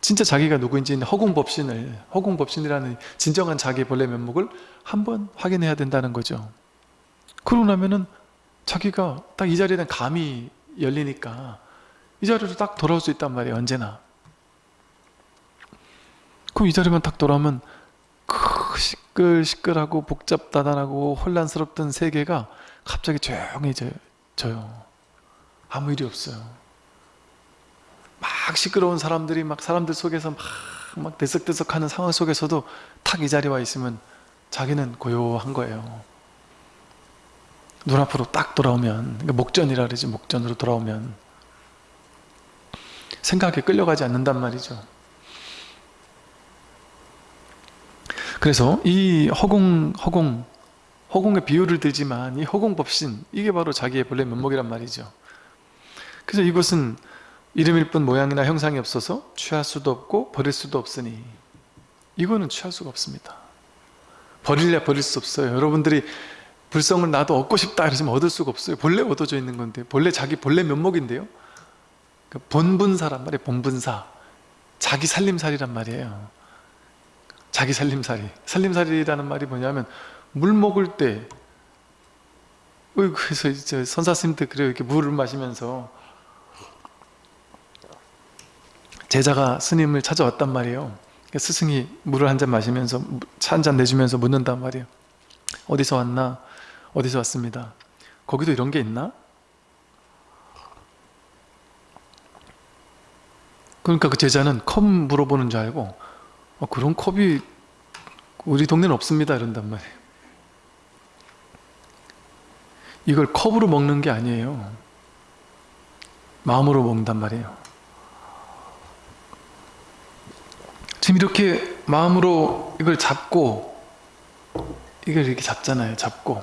진짜 자기가 누구인지 허공법신을 허공법신이라는 진정한 자기의 본래 면목을 한번 확인해야 된다는 거죠. 그러고 나면은 자기가 딱 이 자리에 대한 감이 열리니까 이 자리로 딱 돌아올 수 있단 말이에요 언제나. 그럼 이 자리만 딱 돌아오면 그 시끌시끌하고 복잡다단하고 혼란스럽던 세계가 갑자기 조용해져요 아무 일이 없어요. 막 시끄러운 사람들이 막 사람들 속에서 막, 막 들썩들썩하는 상황 속에서도 탁 이 자리에 와 있으면 자기는 고요한 거예요. 눈앞으로 딱 돌아오면 그러니까 목전이라 그러지 목전으로 돌아오면 생각에 끌려가지 않는단 말이죠. 그래서 이 허공 허공 허공의 비유를 들지만 이 허공법신 이게 바로 자기의 본래 면목이란 말이죠. 그래서 이것은 이름일 뿐 모양이나 형상이 없어서 취할 수도 없고 버릴 수도 없으니 이거는 취할 수가 없습니다. 버릴래 버릴 수 없어요. 여러분들이 불성을 나도 얻고 싶다 그러시면 얻을 수가 없어요. 본래 얻어져 있는 건데 본래 자기 본래 면목인데요 그 본분사란 말이에요 본분사. 자기 살림살이란 말이에요. 자기 살림살이. 살림살이라는 말이 뭐냐면 물 먹을 때 어, 그래서 이제 선사스님들 그래요. 이렇게 물을 마시면서 제자가 스님을 찾아왔단 말이에요. 스승이 물을 한 잔 마시면서 차 한 잔 내주면서 묻는단 말이에요 어디서 왔나? 어디서 왔습니다. 거기도 이런 게 있나? 그러니까 그 제자는 컵 물어보는 줄 알고 어, 그런 컵이 우리 동네는 없습니다 이런단 말이에요. 이걸 컵으로 먹는 게 아니에요. 마음으로 먹는단 말이에요. 지금 이렇게 마음으로 이걸 잡고 이걸 이렇게 잡잖아요 잡고.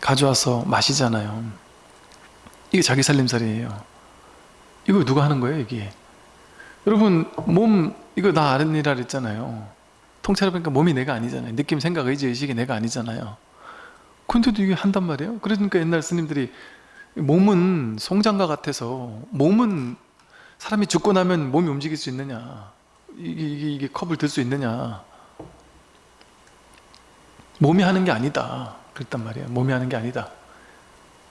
가져와서 마시잖아요. 이게 자기 살림살이에요 이거 누가 하는 거예요 이게? 여러분 몸 이거 나 아는이라 그랬잖아요. 통째로 보니까 몸이 내가 아니잖아요. 느낌 생각 의지 의식이 내가 아니잖아요. 근데도 이게 한단 말이에요? 그러니까 옛날 스님들이 몸은 송장과 같아서 몸은 사람이 죽고 나면 몸이 움직일 수 있느냐? 이게, 이게, 이게 컵을 들 수 있느냐? 몸이 하는 게 아니다. 그랬단 말이에요. 몸이 하는 게 아니다.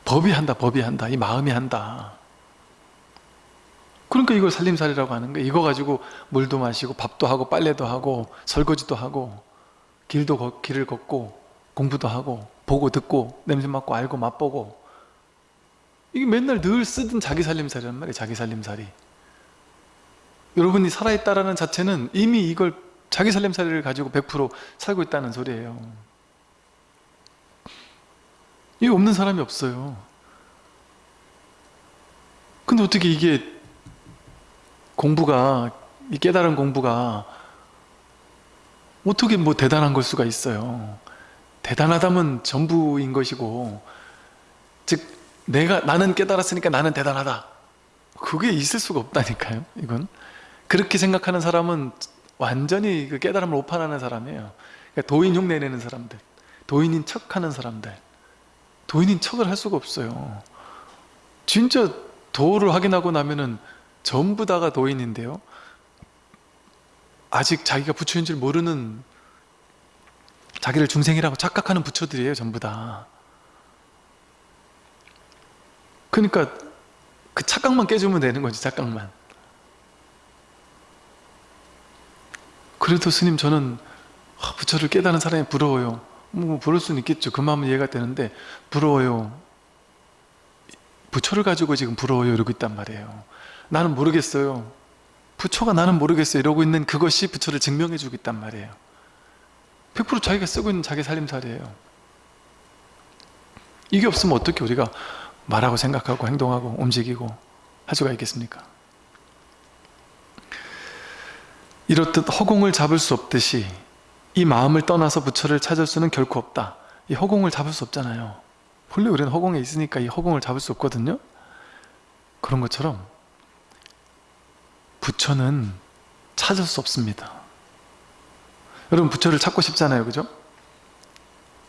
법이 한다 법이 한다. 이 마음이 한다 그러니까 이걸 살림살이라고 하는 거예요. 이거 가지고 물도 마시고 밥도 하고 빨래도 하고 설거지도 하고 길도 걷, 길을 걷고 공부도 하고 보고 듣고 냄새 맡고 알고 맛보고. 이게 맨날 늘 쓰던 자기 살림살이란 말이에요 자기 살림살이. 여러분이 살아있다라는 자체는 이미 이걸 자기 살림살이를 가지고 100% 살고 있다는 소리예요. 이 없는 사람이 없어요. 근데 어떻게 이게 공부가 이 깨달은 공부가 어떻게 뭐 대단한 걸 수가 있어요. 대단하다면 전부인 것이고 즉 내가 나는 깨달았으니까 나는 대단하다. 그게 있을 수가 없다니까요 이건. 그렇게 생각하는 사람은 완전히 그 깨달음을 오판하는 사람이에요. 그러니까 도인 흉내 내는 사람들 도인인 척하는 사람들. 도인인 척을 할 수가 없어요. 진짜 도를 확인하고 나면은 전부 다가 도인인데요. 아직 자기가 부처인 줄 모르는 자기를 중생이라고 착각하는 부처들이에요 전부 다. 그러니까 그 착각만 깨주면 되는 거지 착각만. 그래도 스님 저는 아, 부처를 깨달은 사람이 부러워요. 뭐 부러울 수는 있겠죠. 그 마음은 이해가 되는데 부러워요. 부처를 가지고 지금 부러워요 이러고 있단 말이에요 나는 모르겠어요. 부처가 나는 모르겠어요. 이러고 있는 그것이 부처를 증명해 주고 있단 말이에요. 100% 자기가 쓰고 있는 자기 살림살이에요. 이게 없으면 어떻게 우리가 말하고 생각하고 행동하고 움직이고 할 수가 있겠습니까? 이렇듯 허공을 잡을 수 없듯이 이 마음을 떠나서 부처를 찾을 수는 결코 없다. 이 허공을 잡을 수 없잖아요. 본래 우리는 허공에 있으니까 이 허공을 잡을 수 없거든요. 그런 것처럼 부처는 찾을 수 없습니다. 여러분 부처를 찾고 싶잖아요. 그죠?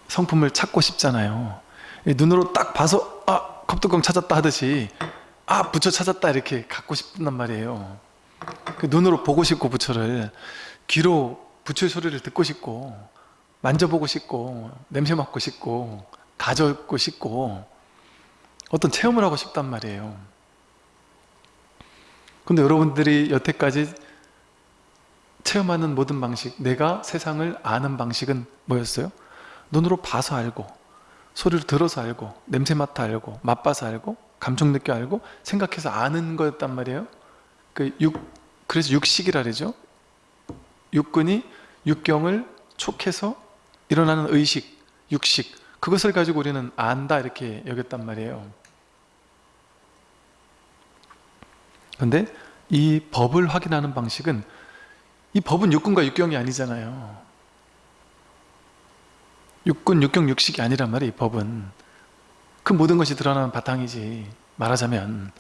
성품을 찾고 싶잖아요. 눈으로 딱 봐서 아 컵뚜껑 찾았다 하듯이 아 부처 찾았다 이렇게 갖고 싶단 말이에요. 그 눈으로 보고 싶고 부처를. 귀로 부처의 소리를 듣고 싶고 만져보고 싶고 냄새 맡고 싶고 가져고 싶고 어떤 체험을 하고 싶단 말이에요 근데 여러분들이 여태까지 체험하는 모든 방식 내가 세상을 아는 방식은 뭐였어요? 눈으로 봐서 알고 소리를 들어서 알고 냄새 맡아 알고 맛봐서 알고 감정 느껴 알고 생각해서 아는 거였단 말이에요. 그 육, 그래서 육식이라 그러죠. 육근이 육경을 촉해서 일어나는 의식, 육식. 그것을 가지고 우리는 안다 이렇게 여겼단 말이에요 그런데 이 법을 확인하는 방식은 이 법은 육근과 육경이 아니잖아요. 육근, 육경, 육식이 아니란 말이에요 이 법은. 그 모든 것이 드러나는 바탕이지 말하자면.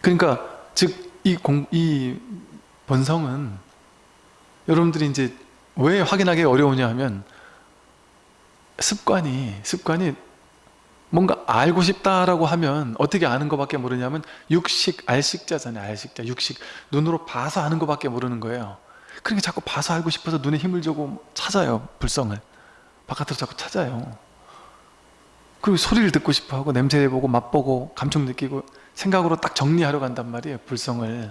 그러니까 즉 이 공, 이 본성은 여러분들이 이제 왜 확인하기 어려우냐 하면 습관이 습관이 뭔가 알고 싶다라고 하면 어떻게 아는 것밖에 모르냐면 육식, 알식자잖아요 알식자, 육식. 눈으로 봐서 아는 것밖에 모르는 거예요. 그러니까 자꾸 봐서 알고 싶어서 눈에 힘을 주고 찾아요 불성을. 바깥으로 자꾸 찾아요. 그리고 소리를 듣고 싶어 하고 냄새 보고 맛보고 감촉 느끼고 생각으로 딱 정리하러 간단 말이에요 불성을.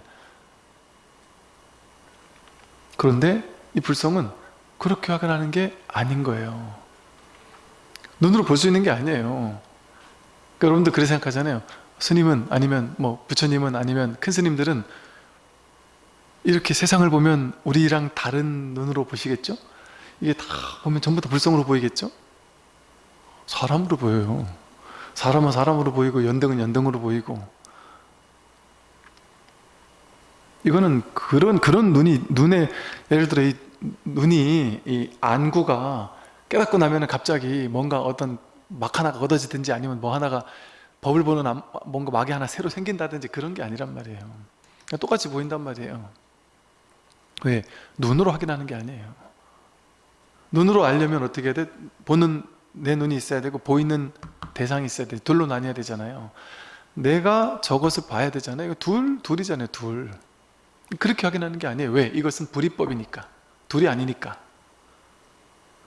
그런데 이 불성은 그렇게 확인하는 게 아닌 거예요. 눈으로 볼 수 있는 게 아니에요 그러니까 여러분들 그렇게 생각하잖아요 스님은 아니면 뭐 부처님은 아니면 큰 스님들은 이렇게 세상을 보면 우리랑 다른 눈으로 보시겠죠? 이게 다 보면 전부 다 불성으로 보이겠죠? 사람으로 보여요 사람은 사람으로 보이고 연등은 연등으로 보이고 이거는 그런 그런 눈이 눈에 예를 들어 이 눈이 이 안구가 깨닫고 나면은 갑자기 뭔가 어떤 막 하나가 얻어지든지 아니면 뭐 하나가 법을 보는 암- 뭔가 막이 하나 새로 생긴다든지 그런 게 아니란 말이에요. 그냥 똑같이 보인단 말이에요. 왜? 눈으로 확인하는 게 아니에요. 눈으로 알려면 어떻게 돼? 보는 내 눈이 있어야 되고 보이는 대상이 있어야 돼. 둘로 나뉘어야 되잖아요. 내가 저것을 봐야 되잖아요. 이거 둘, 둘이잖아요 둘. 그렇게 확인하는 게 아니에요. 왜? 이것은 불이법이니까. 둘이 아니니까.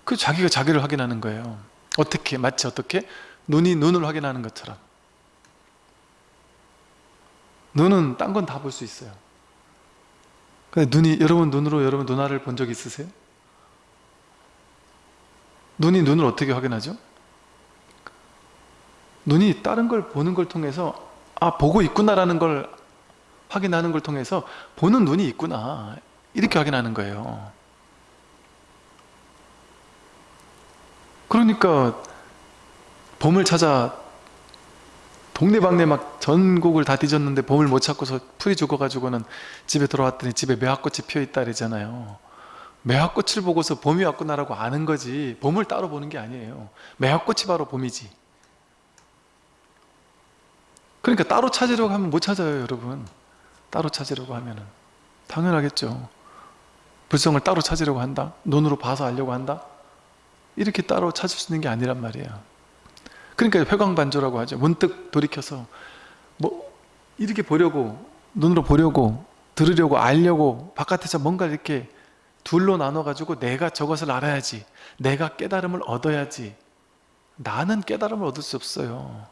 그 자기가 자기를 확인하는 거예요 어떻게? 마치 어떻게? 눈이 눈을 확인하는 것처럼 눈은 딴 건 다 볼 수 있어요 근데 눈이 여러분 눈으로 여러분 누나를 본적 있으세요? 눈이 눈을 어떻게 확인하죠? 눈이 다른 걸 보는 걸 통해서 아 보고 있구나라는 걸 확인하는 걸 통해서 보는 눈이 있구나 이렇게 확인하는 거예요 그러니까 봄을 찾아 동네방네 막 전국을 다 뒤졌는데 봄을 못 찾고서 풀이 죽어가지고는 집에 돌아왔더니 집에 매화꽃이 피어있다 그러잖아요. 매화꽃을 보고서 봄이 왔구나라고 아는 거지. 봄을 따로 보는 게 아니에요. 매화꽃이 바로 봄이지. 그러니까 따로 찾으려고 하면 못 찾아요 여러분. 따로 찾으려고 하면 은. 당연하겠죠. 불성을 따로 찾으려고 한다? 눈으로 봐서 알려고 한다 이렇게 따로 찾을 수 있는 게 아니란 말이에요. 그러니까 회광반조라고 하죠. 문득 돌이켜서 뭐 이렇게 보려고 눈으로 보려고 들으려고 알려고 바깥에서 뭔가 이렇게 둘로 나눠 가지고 내가 저것을 알아야지 내가 깨달음을 얻어야지. 나는 깨달음을 얻을 수 없어요.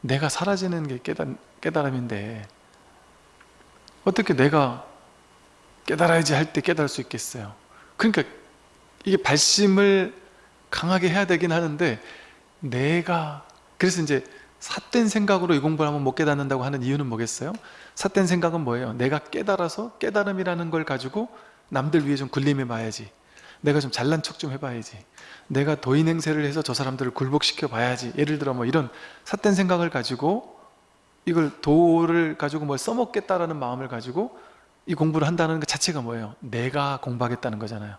내가 사라지는 게 깨달, 깨달음인데 어떻게 내가 깨달아야지 할 때 깨달을 수 있겠어요? 그러니까 이게 발심을 강하게 해야 되긴 하는데 내가 그래서 이제 삿된 생각으로 이 공부를 하면 못 깨닫는다고 하는 이유는 뭐겠어요? 삿된 생각은 뭐예요? 내가 깨달아서 깨달음이라는 걸 가지고 남들 위해 좀 군림해 봐야지 내가 좀 잘난 척 좀 해봐야지 내가 도인 행세를 해서 저 사람들을 굴복시켜 봐야지 예를 들어 뭐 이런 삿된 생각을 가지고 이걸 도를 가지고 뭘 써먹겠다라는 마음을 가지고 이 공부를 한다는 것 자체가 뭐예요? 내가 공부하겠다는 거잖아요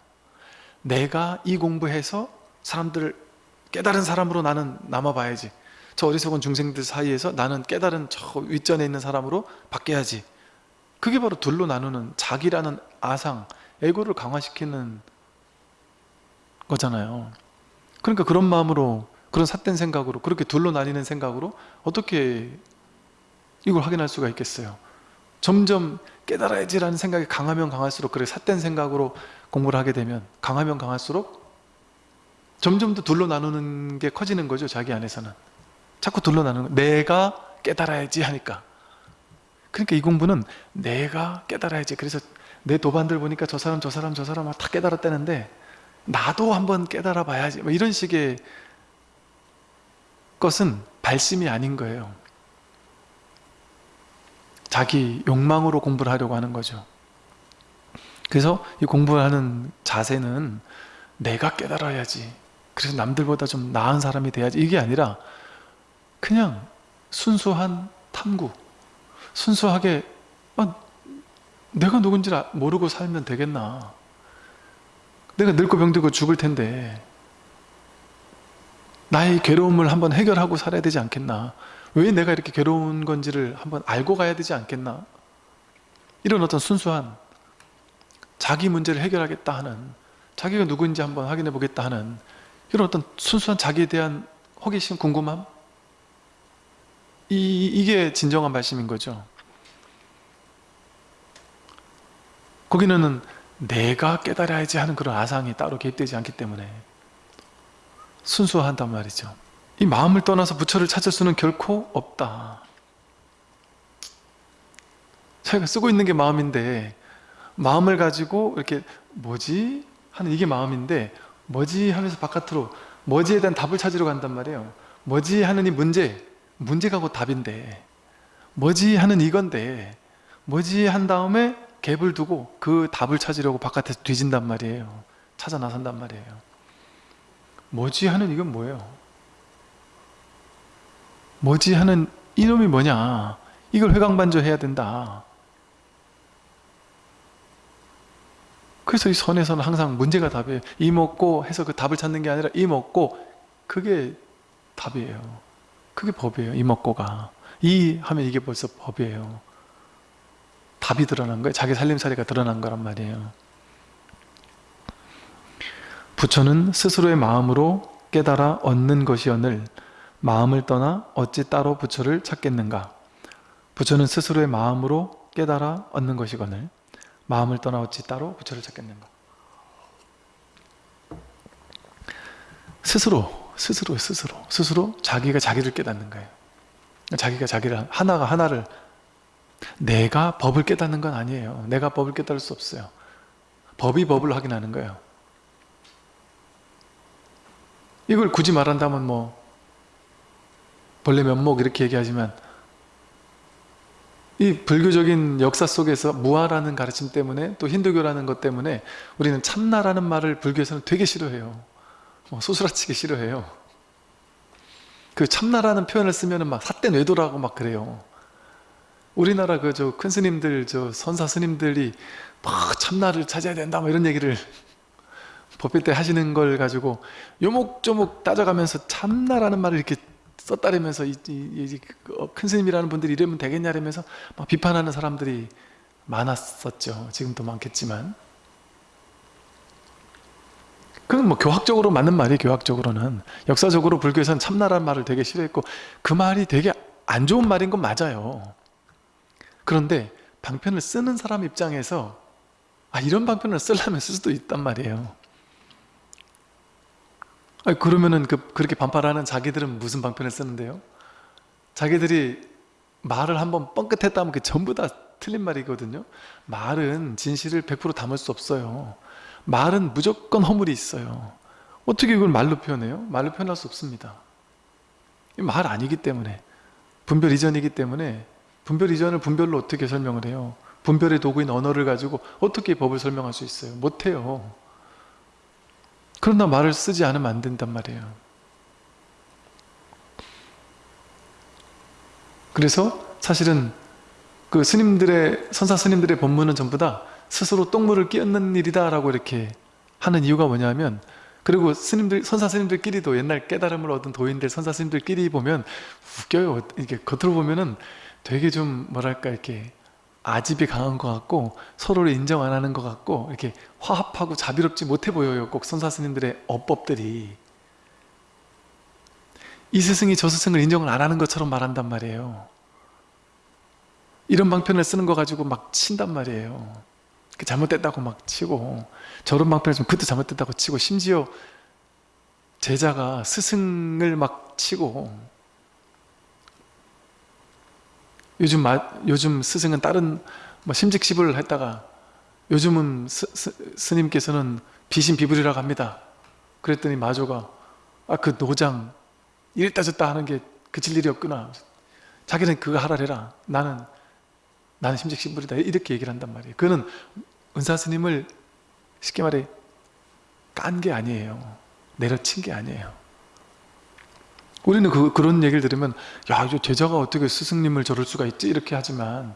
내가 이 공부해서 사람들을 깨달은 사람으로 나는 남아봐야지. 저 어리석은 중생들 사이에서 나는 깨달은 저 윗전에 있는 사람으로 바뀌어야지. 그게 바로 둘로 나누는 자기라는 아상, 에고를 강화시키는 거잖아요. 그러니까 그런 마음으로 그런 삿된 생각으로 그렇게 둘로 나뉘는 생각으로 어떻게 이걸 확인할 수가 있겠어요? 점점 깨달아야지라는 생각이 강하면 강할수록 그래 삿된 생각으로 공부를 하게 되면 강하면 강할수록 점점 더 둘로 나누는 게 커지는 거죠 자기 안에서는. 자꾸 둘로 나누는 거. 내가 깨달아야지 하니까. 그러니까 이 공부는 내가 깨달아야지. 그래서 내 도반들 보니까 저 사람 저 사람 저 사람 다 깨달았다는데 나도 한번 깨달아 봐야지. 뭐 이런 식의 것은 발심이 아닌 거예요. 자기 욕망으로 공부를 하려고 하는 거죠. 그래서 이 공부를 하는 자세는 내가 깨달아야지 그래서 남들보다 좀 나은 사람이 돼야지. 이게 아니라 그냥 순수한 탐구. 순수하게 아, 내가 누군지 모르고 살면 되겠나. 내가 늙고 병들고 죽을 텐데 나의 괴로움을 한번 해결하고 살아야 되지 않겠나? 왜 내가 이렇게 괴로운 건지를 한번 알고 가야 되지 않겠나? 이런 어떤 순수한 자기 문제를 해결하겠다 하는 자기가 누구인지 한번 확인해 보겠다 하는 이런 어떤 순수한 자기에 대한 호기심, 궁금함? 이, 이게 진정한 말씀인 거죠. 거기는 내가 깨달아야지 하는 그런 아상이 따로 개입되지 않기 때문에 순수한단 말이죠. 이 마음을 떠나서 부처를 찾을 수는 결코 없다. 저희가 쓰고 있는 게 마음인데 마음을 가지고 이렇게 뭐지? 하는 이게 마음인데 뭐지? 하면서 바깥으로 뭐지에 대한 답을 찾으러 간단 말이에요 뭐지? 하는 이 문제 문제가 곧 답인데 뭐지? 하는 이건데 뭐지? 한 다음에 갭을 두고 그 답을 찾으려고 바깥에서 뒤진단 말이에요 찾아 나선단 말이에요 뭐지? 하는 이건 뭐예요? 뭐지? 하는 이놈이 뭐냐? 이걸 회광반조 해야 된다 그래서 이 선에서는 항상 문제가 답이에요. 이 먹고 해서 그 답을 찾는 게 아니라 이 먹고 그게 답이에요. 그게 법이에요 이 먹고가. 이 하면 이게 벌써 법이에요. 답이 드러난 거예요. 자기 살림살이가 드러난 거란 말이에요. 부처는 스스로의 마음으로 깨달아 얻는 것이언을 마음을 떠나 어찌 따로 부처를 찾겠는가? 부처는 스스로의 마음으로 깨달아 얻는 것이거늘 마음을 떠나 어찌 따로 부처를 찾겠는가 스스로 스스로 스스로 스스로 자기가 자기를 깨닫는 거예요. 자기가 자기를 하나가 하나를 내가 법을 깨닫는 건 아니에요. 내가 법을 깨달을 수 없어요. 법이 법을 확인하는 거예요. 이걸 굳이 말한다면 뭐 본래 면목 이렇게 얘기하지만 이 불교적인 역사 속에서 무아라는 가르침 때문에 또 힌두교라는 것 때문에 우리는 참나라는 말을 불교에서는 되게 싫어해요. 뭐 소스라치게 싫어해요. 그 참나라는 표현을 쓰면 막 삿된 외도라고 막 그래요. 우리나라 그 저 큰 스님들 저 선사 스님들이 막 참나를 찾아야 된다 뭐 이런 얘기를 법회 때 하시는 걸 가지고 요목조목 따져가면서 참나라는 말을 이렇게 이, 그큰 스님이라는 분들이 이러면 되겠냐라면서 막 비판하는 사람들이 많았었죠. 지금도 많겠지만. 그건 뭐 교학적으로 맞는 말이 교학적으로는. 역사적으로 불교에서는 참나라는 말을 되게 싫어했고 그 말이 되게 안 좋은 말인 건 맞아요. 그런데 방편을 쓰는 사람 입장에서 아 이런 방편을 쓰려면 쓸 수도 있단 말이에요 아니, 그러면은 그, 그렇게 반발하는 자기들은 무슨 방편을 쓰는데요? 자기들이 말을 한번 뻥끗했다면 그 전부 다 틀린 말이거든요 말은 진실을 100% 담을 수 없어요 말은 무조건 허물이 있어요 어떻게 이걸 말로 표현해요? 말로 표현할 수 없습니다 말 아니기 때문에 분별 이전이기 때문에 분별 이전을 분별로 어떻게 설명을 해요? 분별의 도구인 언어를 가지고 어떻게 법을 설명할 수 있어요? 못해요 그러나 말을 쓰지 않으면 안 된단 말이에요. 그래서 사실은 그 스님들의 선사 스님들의 법문은 전부 다 스스로 똥물을 끼얹는 일이다 라고 이렇게 하는 이유가 뭐냐면 그리고 스님들 선사 스님들끼리도 옛날 깨달음을 얻은 도인들 선사 스님들끼리 보면 웃겨요. 이게 겉으로 보면은 되게 좀 뭐랄까 이렇게 아집이 강한 것 같고 서로를 인정 안 하는 것 같고 이렇게 화합하고 자비롭지 못해 보여요. 꼭 선사 스님들의 어법들이. 이 스승이 저 스승을 인정을 안 하는 것처럼 말한단 말이에요. 이런 방편을 쓰는 거 가지고 막 친단 말이에요. 그 잘못됐다고 막 치고 저런 방편을 좀 그것도 잘못됐다고 치고 심지어 제자가 스승을 막 치고 요즘 마, 요즘 스승은 다른 뭐 심즉시불을 했다가 요즘은 스, 스, 님께서는 비신비불이라고 합니다. 그랬더니 마조가 아 그 노장 이랬다 저랬다 하는 게 그칠 일이 없구나. 자기는 그거 하라 해라. 나는 나는 심직신불이다. 이렇게 얘기를 한단 말이에요. 그는 은사 스님을 쉽게 말해 깐 게 아니에요. 내려친 게 아니에요 우리는 그, 그런 얘기를 들으면 야 이제 제자가 어떻게 스승님을 저럴 수가 있지? 이렇게 하지만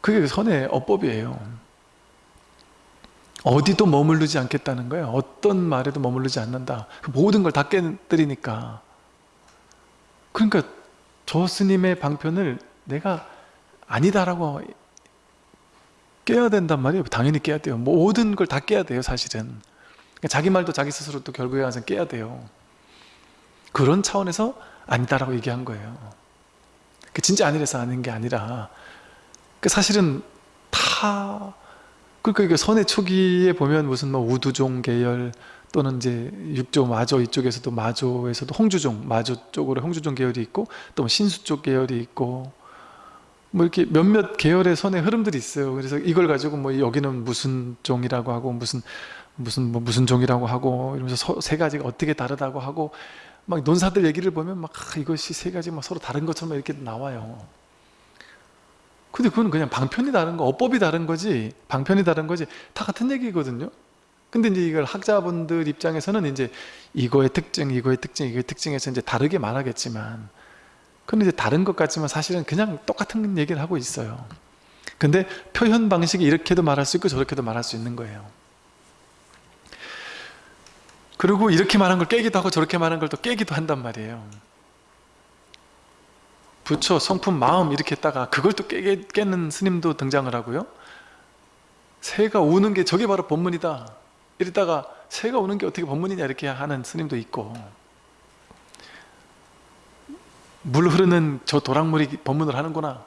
그게 선의 어법이에요. 어디도 머무르지 않겠다는 거예요. 어떤 말에도 머무르지 않는다. 그 모든 걸 다 깨뜨리니까. 그러니까 저 스님의 방편을 내가 아니다라고 깨야 된단 말이에요. 당연히 깨야 돼요. 모든 걸 다 깨야 돼요 사실은. 그러니까 자기 말도 자기 스스로 또 결국에 가서 깨야 돼요 그런 차원에서 아니다라고 얘기한 거예요. 그 진짜 아니라서 아닌 게 아니라. 그 사실은 다 그러니까 선의 초기에 보면 무슨 뭐 우두종 계열 또는 이제 육조 마조 이쪽에서도 마조에서도 홍주종 마조 쪽으로 홍주종 계열이 있고 또뭐 신수 쪽 계열이 있고 뭐 이렇게 몇몇 계열의 선의 흐름들이 있어요. 그래서 이걸 가지고 뭐 여기는 무슨 종이라고 하고 무슨 무슨 뭐 무슨 종이라고 하고 이러면서 서, 세 가지가 어떻게 다르다고 하고 막 논사들 얘기를 보면 막 아, 이것이 세 가지 막 서로 다른 것처럼 이렇게 나와요. 근데 그건 그냥 방편이 다른 거, 어법이 다른 거지, 방편이 다른 거지, 다 같은 얘기거든요. 근데 이제 이걸 학자분들 입장에서는 이제 이거의 특징, 이거의 특징, 이거의 특징에서 이제 다르게 말하겠지만, 근데 이제 다른 것 같지만 사실은 그냥 똑같은 얘기를 하고 있어요. 근데 표현 방식이 이렇게도 말할 수 있고 저렇게도 말할 수 있는 거예요. 그리고 이렇게 말한 걸 깨기도 하고 저렇게 말한 걸 또 깨기도 한단 말이에요. 부처, 성품, 마음 이렇게 했다가 그걸 또 깨, 깨는 스님도 등장을 하고요. 새가 우는 게 저게 바로 법문이다. 이랬다가 새가 우는 게 어떻게 법문이냐 이렇게 하는 스님도 있고. 물 흐르는 저 도랑물이 법문을 하는구나.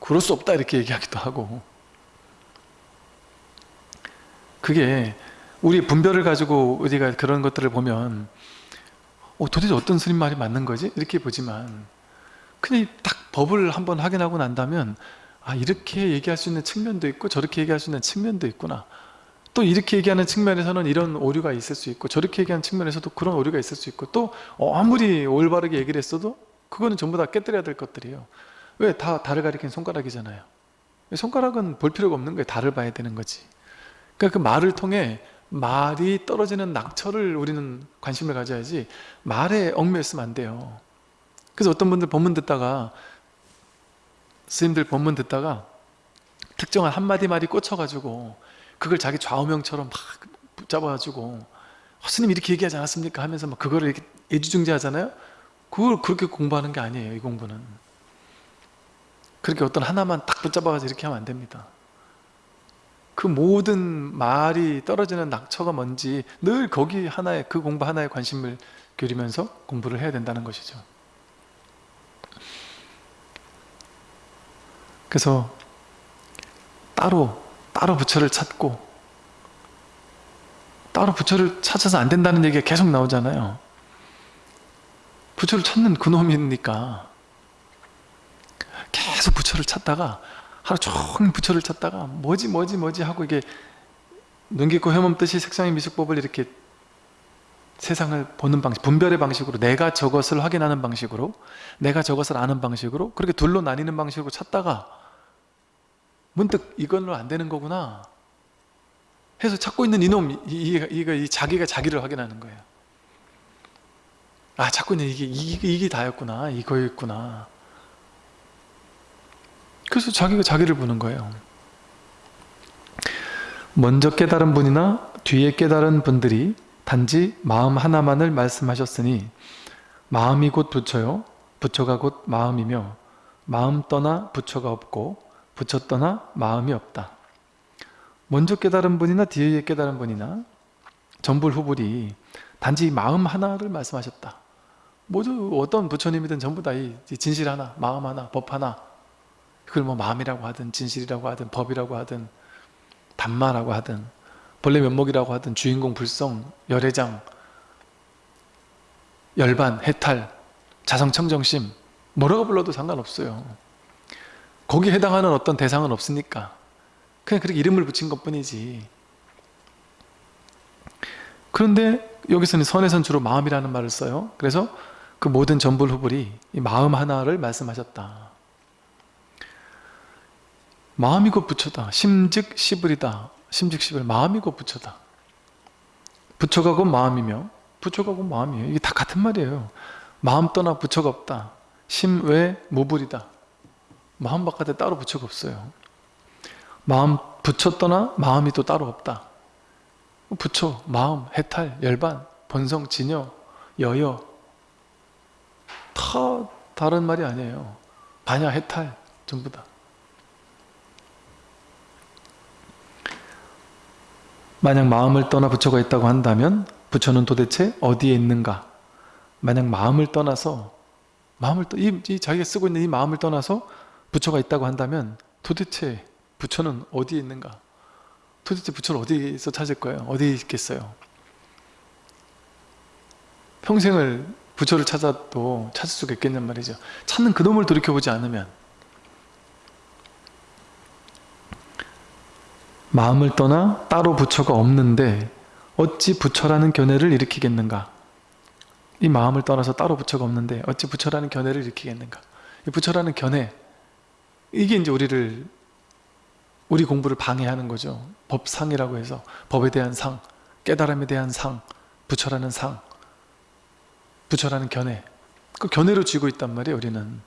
그럴 수 없다 이렇게 얘기하기도 하고. 그게 우리 분별을 가지고 우리가 그런 것들을 보면 어, 도대체 어떤 스님 말이 맞는 거지? 이렇게 보지만 그냥 딱 법을 한번 확인하고 난다면 아 이렇게 얘기할 수 있는 측면도 있고 저렇게 얘기할 수 있는 측면도 있구나 또 이렇게 얘기하는 측면에서는 이런 오류가 있을 수 있고 저렇게 얘기하는 측면에서도 그런 오류가 있을 수 있고 또 어, 아무리 올바르게 얘기를 했어도 그거는 전부 다 깨뜨려야 될 것들이에요 왜? 다 달을 가리킨 손가락이잖아요 손가락은 볼 필요가 없는 거예요 달을 봐야 되는 거지 그러니까 그 말을 통해 말이 떨어지는 낙처를 우리는 관심을 가져야지 말에 얽매였으면 안 돼요. 그래서 어떤 분들 법문 듣다가 스님들 법문 듣다가 특정한 한마디 말이 꽂혀가지고 그걸 자기 좌우명처럼 막 붙잡아가지고 어, 스님 이렇게 얘기하지 않았습니까? 하면서 막 그거를 이렇게 애주중지 하잖아요? 그걸 그렇게 공부하는 게 아니에요 이 공부는. 그렇게 어떤 하나만 딱 붙잡아가지고 이렇게 하면 안 됩니다 그 모든 말이 떨어지는 낙처가 뭔지 늘 거기 하나에 그 공부 하나에 관심을 기울이면서 공부를 해야 된다는 것이죠. 그래서 따로 따로 부처를 찾고 따로 부처를 찾아서 안 된다는 얘기가 계속 나오잖아요. 부처를 찾는 그놈이니까 계속 부처를 찾다가 하루 종일 부처를 찾다가 뭐지 뭐지 뭐지 하고 이게 눈 깊고 헤멈듯이 색상의 미숙법을 이렇게 세상을 보는 방식, 분별의 방식으로 내가 저것을 확인하는 방식으로 내가 저것을 아는 방식으로 그렇게 둘로 나뉘는 방식으로 찾다가 문득 이걸로 안 되는 거구나 해서 찾고 있는 이놈, 이, 이, 이, 이 자기가 자기를 확인하는 거예요. 아 찾고 있는 이게, 이게, 이게 다였구나 이거였구나 그래서 자기가 자기를 보는 거예요. 먼저 깨달은 분이나 뒤에 깨달은 분들이 단지 마음 하나만을 말씀하셨으니 마음이 곧 부처요. 부처가 곧 마음이며 마음 떠나 부처가 없고 부처 떠나 마음이 없다. 먼저 깨달은 분이나 뒤에 깨달은 분이나 전불후불이 단지 마음 하나를 말씀하셨다. 모두 어떤 부처님이든 전부 다 이 진실 하나, 마음 하나, 법 하나 그걸 뭐 마음이라고 하든 진실이라고 하든 법이라고 하든 단마라고 하든 본래 면목이라고 하든 주인공 불성, 열애장, 열반, 해탈, 자성청정심 뭐라고 불러도 상관없어요. 거기에 해당하는 어떤 대상은 없으니까. 그냥 그렇게 이름을 붙인 것 뿐이지. 그런데 여기서는 선에선 주로 마음이라는 말을 써요. 그래서 그 모든 전불 후불이 이 마음 하나를 말씀하셨다 마음이 곧 부처다. 심즉 시불이다. 심즉 시불. 마음이 곧 부처다. 부처가 곧 마음이며 부처가 곧 마음이에요. 이게 다 같은 말이에요. 마음 떠나 부처가 없다. 심 외 무불이다. 마음 바깥에 따로 부처가 없어요. 마음 부처 떠나 마음이 또 따로 없다. 부처, 마음, 해탈, 열반, 본성, 진여, 여여. 다 다른 말이 아니에요. 반야, 해탈 전부 다 만약 마음을 떠나 부처가 있다고 한다면 부처는 도대체 어디에 있는가? 만약 마음을 떠나서 마음을 떠, 이, 이 자기가 쓰고 있는 이 마음을 떠나서 부처가 있다고 한다면 도대체 부처는 어디에 있는가? 도대체 부처를 어디서 찾을 거예요? 어디에 있겠어요? 평생을 부처를 찾아도 찾을 수가 있겠냔 말이죠. 찾는 그놈을 돌이켜보지 않으면 마음을 떠나 따로 부처가 없는데 어찌 부처라는 견해를 일으키겠는가? 이 마음을 떠나서 따로 부처가 없는데 어찌 부처라는 견해를 일으키겠는가? 이 부처라는 견해 이게 이제 우리를 우리 공부를 방해하는 거죠. 법상이라고 해서 법에 대한 상 깨달음에 대한 상 부처라는 상 부처라는 견해. 그 견해로 쥐고 있단 말이에요 우리는.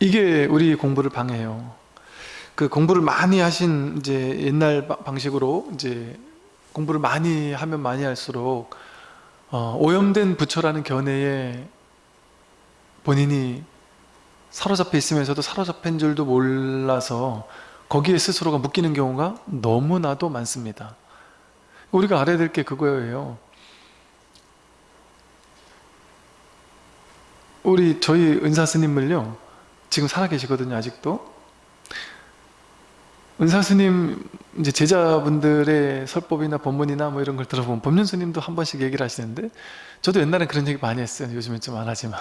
이게 우리 공부를 방해해요 그 공부를 많이 하신 이제 옛날 방식으로 이제 공부를 많이 하면 많이 할수록 어, 오염된 부처라는 견해에 본인이 사로잡혀 있으면서도 사로잡힌 줄도 몰라서 거기에 스스로가 묶이는 경우가 너무나도 많습니다. 우리가 알아야 될 게 그거예요. 우리 저희 은사 스님을요 지금 살아 계시거든요 아직도 은사 스님 이제 제자분들의 설법이나 법문이나 뭐 이런 걸 들어보면 법륜 스님도 한 번씩 얘기를 하시는데 저도 옛날엔 그런 얘기 많이 했어요. 요즘엔 좀 안 하지만.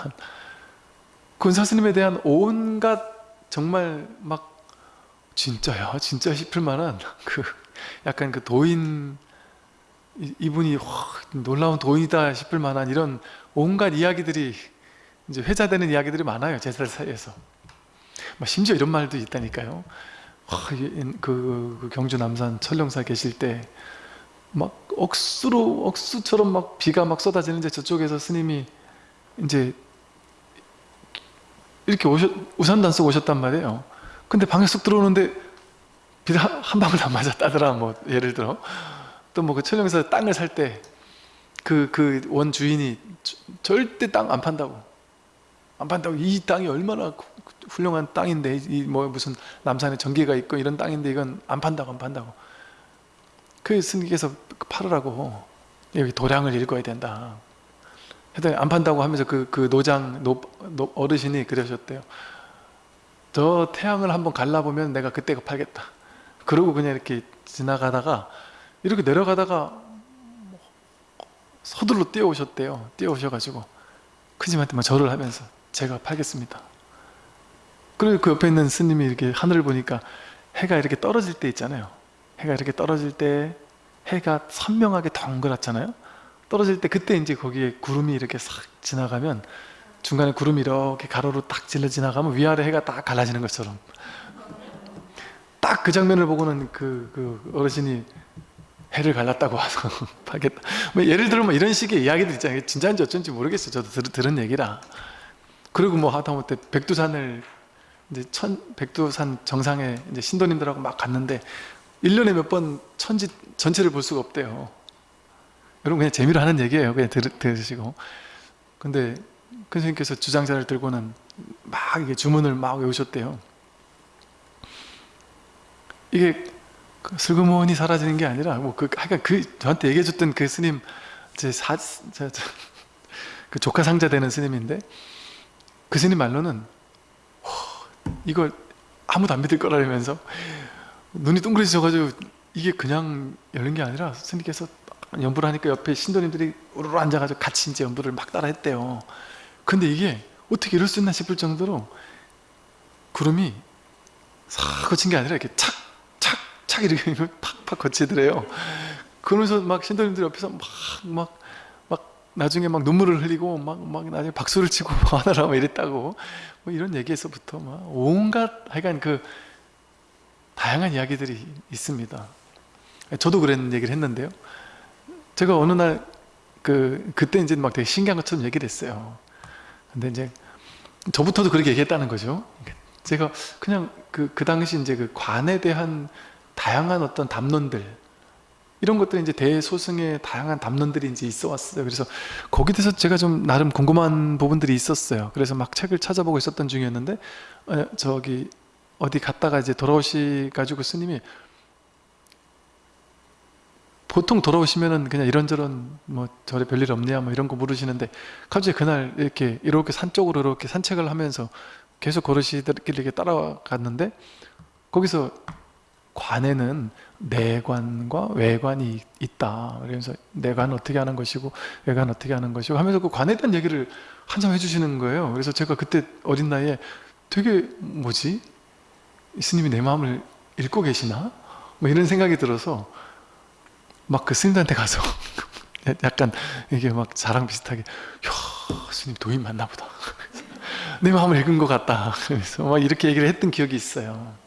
그 은사 스님에 대한 온갖 정말 막 진짜야 진짜 싶을 만한 그 약간 그 도인 이분이 와, 놀라운 도인이다 싶을 만한 이런 온갖 이야기들이 이제 회자되는 이야기들이 많아요. 제자들 사이에서. 뭐 심지어 이런 말도 있다니까요 그, 그 경주 남산 철령사 계실 때 막 억수로 억수처럼 막 비가 막 쏟아지는데 저쪽에서 스님이 이제 이렇게 오셨, 우산도 안 쓰고 오셨단 말이에요. 근데 방에 쏙 들어오는데 비가 한 방울 안 맞았다더라 뭐 예를 들어. 또 뭐 그 철령사 땅을 살 때 그 그 원 주인이 절대 땅 안 판다고. 안 판다고. 이 땅이 얼마나 구- 훌륭한 땅인데 이 뭐 무슨 남산에 정기가 있고 이런 땅인데 이건 안 판다고 안 판다고. 그 스님께서 팔으라고 여기 도량을 일궈야 된다. 했더니 안 판다고 하면서 그, 그 노장 노, 노- 어르신이 그러셨대요. 저 태양을 한번 갈라보면 내가 그때 팔겠다. 그러고 그냥 이렇게 지나가다가 이렇게 내려가다가 서둘러 뛰어오셨대요. 뛰어오셔가지고 크지한테 막 절을 하면서 제가 팔겠습니다 그리고 그 옆에 있는 스님이 이렇게 하늘을 보니까 해가 이렇게 떨어질 때 있잖아요. 해가 이렇게 떨어질 때 해가 선명하게 동그랗잖아요. 떨어질 때 그때 이제 거기에 구름이 이렇게 싹 지나가면 중간에 구름이 이렇게 가로로 딱 질러 지나가면 위아래 해가 딱 갈라지는 것처럼. 딱 그 장면을 보고는 그, 그 어르신이 해를 갈랐다고 와서 팔겠다. 뭐 예를 들면 뭐 이런 식의 이야기들 있잖아요. 진짜인지 어쩐지 모르겠어요. 저도 들, 들은 얘기라. 그리고 뭐 하다못해 백두산을 이제 천 백두산 정상에 이제 신도님들하고 막 갔는데 1년에 몇 번 천지 전체를 볼 수가 없대요. 여러분 그냥 재미로 하는 얘기예요. 그냥 들, 들으시고. 근데 큰 스님께서 주장자를 들고는 막 이게 주문을 막 외우셨대요. 이게 그 슬그머니 사라지는 게 아니라 뭐그 하여간 그 저한테 얘기해 줬던 그 스님 제사그 조카 상자 되는 스님인데 그 스님 말로는 허, 이걸 아무도 안 믿을 거라면서 눈이 동그래져가지고 이게 그냥 열린 게 아니라 스님께서 연부를 하니까 옆에 신도님들이 우르르 앉아가지고 같이 이제 연부를 막 따라 했대요 근데 이게 어떻게 이럴 수 있나 싶을 정도로 구름이 싹 거친 게 아니라 이렇게 착 착, 착 이렇게 팍팍 거치더래요. 그러면서 막 신도님들 옆에서 막, 막, 막, 나중에 막 눈물을 흘리고, 막, 막, 나중에 박수를 치고, 하느라 막 이랬다고. 뭐 이런 얘기에서부터 막, 온갖, 하여간 그, 다양한 이야기들이 있습니다. 저도 그런 얘기를 했는데요. 제가 어느 날, 그, 그때 이제 막 되게 신기한 것처럼 얘기를 했어요. 근데 이제, 저부터도 그렇게 얘기했다는 거죠. 제가 그냥 그, 그 당시 이제 그 관에 대한 다양한 어떤 담론들 이런 것들이 이제 대소승의 다양한 담론들이 이제 있어 왔어요. 그래서 거기에 대해서 제가 좀 나름 궁금한 부분들이 있었어요. 그래서 막 책을 찾아보고 있었던 중이었는데 어, 저기 어디 갔다가 이제 돌아오시 가지고 스님이 보통 돌아오시면은 그냥 이런저런 뭐 절에 별일 없냐 뭐 이런 거 물으시는데 갑자기 그날 이렇게 이렇게 산 쪽으로 이렇게 산책을 하면서 계속 이렇게 따라갔는데 거기서 관에는 내관과 외관이 있다. 그래서 내관 어떻게 하는 것이고 외관 어떻게 하는 것이고 하면서 그 관에 대한 얘기를 한참 해주시는 거예요. 그래서 제가 그때 어린 나이에 되게 뭐지? 이 스님이 내 마음을 읽고 계시나? 뭐 이런 생각이 들어서 막 그 스님한테 가서 약간 이게 막 자랑 비슷하게 야 스님 도인 맞나 보다. 내 마음을 읽은 것 같다. 그래서 막 이렇게 얘기를 했던 기억이 있어요.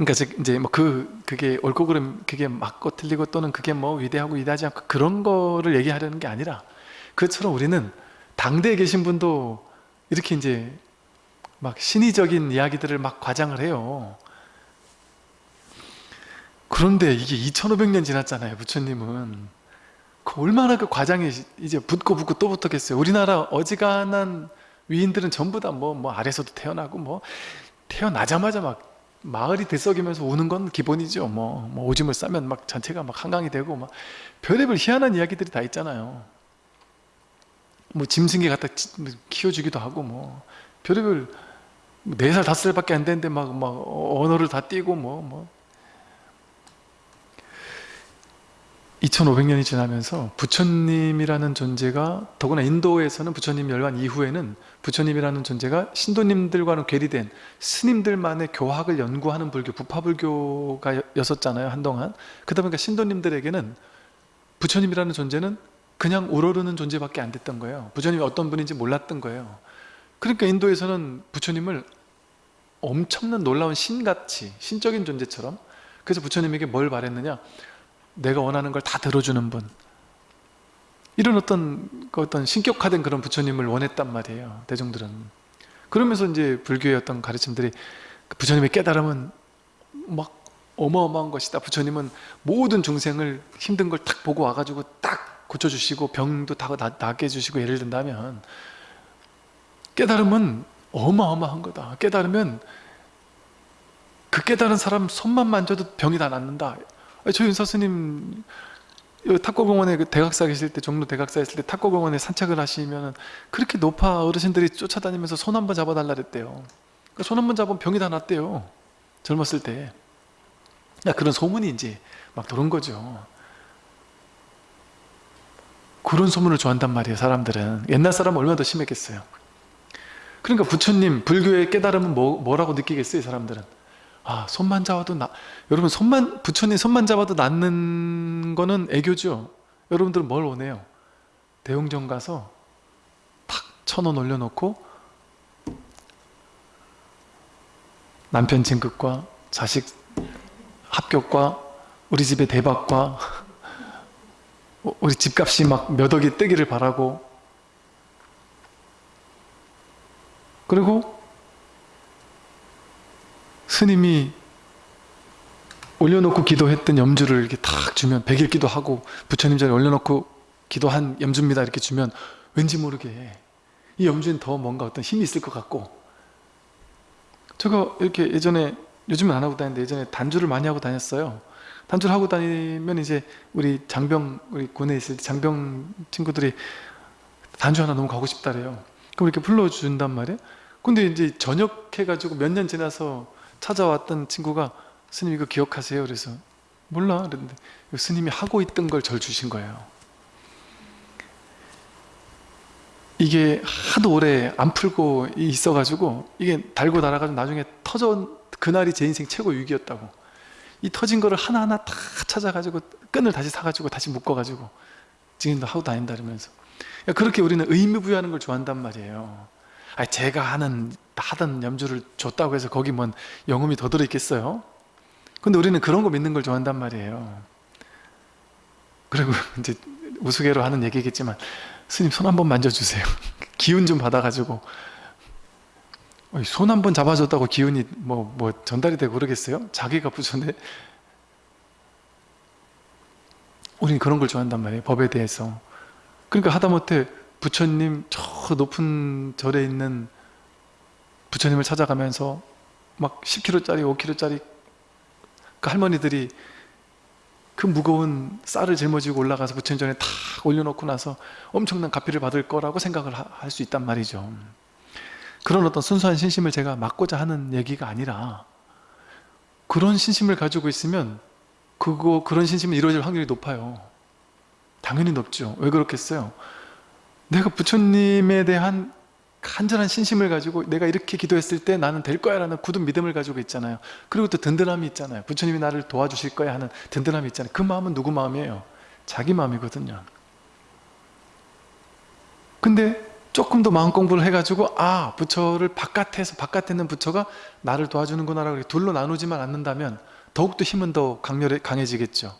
그러니까 이제 뭐 그 그게 옳고 그름 그게 맞고 틀리고 또는 그게 뭐 위대하고 위대하지 않고 그런 거를 얘기하려는 게 아니라 그처럼 우리는 당대에 계신 분도 이렇게 이제 막 신의적인 이야기들을 막 과장을 해요. 그런데 이게 2500년 지났잖아요. 부처님은. 그 얼마나 그 과장이 이제 붙고 붙고 또 붙었겠어요. 우리나라 어지간한 위인들은 전부 다 뭐뭐 아래서도 태어나고 뭐 태어나자마자 막 마을이 들썩이면서 우는 건 기본이죠. 뭐, 뭐 오줌을 싸면 막 전체가 막 한강이 되고 막 별의별 희한한 이야기들이 다 있잖아요. 뭐 짐승이 갖다 키워주기도 하고 뭐 별의별 네 살 다섯 살밖에 안 되는데 막 막 언어를 다 띄고 뭐 뭐. 2500년이 지나면서 부처님이라는 존재가 더구나 인도에서는 부처님 멸관 이후에는 부처님이라는 존재가 신도님들과는 괴리된 스님들만의 교학을 연구하는 불교, 부파불교가 였었잖아요 한동안. 그러다 보니까 신도님들에게는 부처님이라는 존재는 그냥 우러르는 존재밖에 안 됐던 거예요. 부처님이 어떤 분인지 몰랐던 거예요. 그러니까 인도에서는 부처님을 엄청난 놀라운 신같이 신적인 존재처럼 그래서 부처님에게 뭘 바랬느냐? 내가 원하는 걸 다 들어주는 분 이런 어떤 그 어떤 신격화된 그런 부처님을 원했단 말이에요 대중들은. 그러면서 이제 불교의 어떤 가르침들이 그 부처님의 깨달음은 막 어마어마한 것이다. 부처님은 모든 중생을 힘든 걸 딱 보고 와가지고 딱 고쳐주시고 병도 다 낫게 해주시고 예를 든다면 깨달음은 어마어마한 거다. 깨달으면 그 깨달은 사람 손만 만져도 병이 다 낫는다. 저 윤사 스님 탁구공원에 그 대각사 계실 때 종로 대각사 있을 때 탁구공원에 산책을 하시면 그렇게 높아 어르신들이 쫓아다니면서 손 한번 잡아달라 그랬대요. 그손한번 잡으면 병이 다 낫대요. 젊었을 때. 그런 소문이 이제 막 도는 거죠. 그런 소문을 좋아한단 말이에요 사람들은. 옛날 사람은 얼마나 더 심했겠어요. 그러니까 부처님 불교의 깨달음은 뭐, 뭐라고 느끼겠어요 사람들은 아 손만 잡아도 나 여러분 손만 부처님 손만 잡아도 낫는 거는 애교죠. 여러분들은 뭘 원해요? 대웅전 가서 탁 천 원 올려놓고 남편 진급과 자식 합격과 우리 집의 대박과 우리 집값이 막 몇 억이 뜨기를 바라고. 그리고 스님이 올려놓고 기도했던 염주를 이렇게 탁 주면 백일 기도하고 부처님 전에 올려놓고 기도한 염주입니다. 이렇게 주면 왠지 모르게 이 염주엔 더 뭔가 어떤 힘이 있을 것 같고. 제가 이렇게 예전에 요즘은 안 하고 다니는데 예전에 단주를 많이 하고 다녔어요. 단주를 하고 다니면 이제 우리 장병 우리 군에 있을 때 장병 친구들이 단주 하나 너무 가고 싶다래요. 그럼 이렇게 불러준단 말이에요. 근데 이제 전역해가지고 몇 년 지나서 찾아왔던 친구가 스님 이거 기억하세요? 그래서 몰라. 그랬는데 스님이 하고 있던 걸 절 주신 거예요. 이게 하도 오래 안 풀고 있어가지고 이게 달고 날아가지고 나중에 터져 그날이 제 인생 최고 위기였다고. 이 터진 거를 하나하나 다 찾아가지고 끈을 다시 사가지고 다시 묶어가지고 지금도 하고 다닌다 그러면서. 그렇게 우리는 의미 부여하는 걸 좋아한단 말이에요. 아 제가 하는 하던 염주를 줬다고 해서 거기 뭔 영음이 더 들어있겠어요? 근데 우리는 그런 거 믿는 걸 좋아한단 말이에요. 그리고 이제 우스개로 하는 얘기겠지만 스님 손 한번 만져주세요. 기운 좀 받아가지고. 손 한번 잡아줬다고 기운이 뭐, 뭐 전달이 되고 그러겠어요? 자기가 부처인데 우리는 그런 걸 좋아한단 말이에요 법에 대해서. 그러니까 하다못해 부처님 저 높은 절에 있는 부처님을 찾아가면서 막 10kg짜리 5kg짜리 그 할머니들이 그 무거운 쌀을 짊어지고 올라가서 부처님 전에 탁 올려놓고 나서 엄청난 가피를 받을 거라고 생각을 할 수 있단 말이죠. 그런 어떤 순수한 신심을 제가 막고자 하는 얘기가 아니라 그런 신심을 가지고 있으면 그거 그런 신심이 이루어질 확률이 높아요. 당연히 높죠. 왜 그렇겠어요 내가 부처님에 대한 간절한 신심을 가지고 내가 이렇게 기도했을 때 나는 될 거야 라는 굳은 믿음을 가지고 있잖아요. 그리고 또 든든함이 있잖아요. 부처님이 나를 도와주실 거야 하는 든든함이 있잖아요. 그 마음은 누구 마음이에요? 자기 마음이거든요. 근데 조금 더 마음 공부를 해가지고 아 부처를 바깥에서 바깥에 있는 부처가 나를 도와주는구나 라고 둘로 나누지만 않는다면 더욱더 힘은 더 강렬해, 강해지겠죠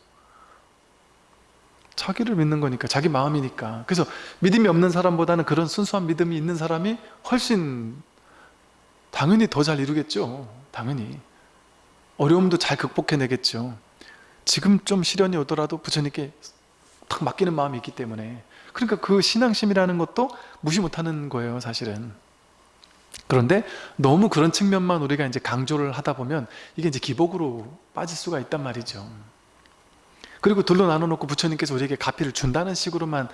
자기를 믿는 거니까 자기 마음이니까. 그래서 믿음이 없는 사람보다는 그런 순수한 믿음이 있는 사람이 훨씬 당연히 더 잘 이루겠죠. 당연히. 어려움도 잘 극복해내겠죠. 지금 좀 시련이 오더라도 부처님께 탁 맡기는 마음이 있기 때문에. 그러니까 그 신앙심이라는 것도 무시 못하는 거예요 사실은. 그런데 너무 그런 측면만 우리가 이제 강조를 하다 보면 이게 이제 기복으로 빠질 수가 있단 말이죠 그리고 둘로 나눠놓고 부처님께서 우리에게 가피를 준다는 식으로만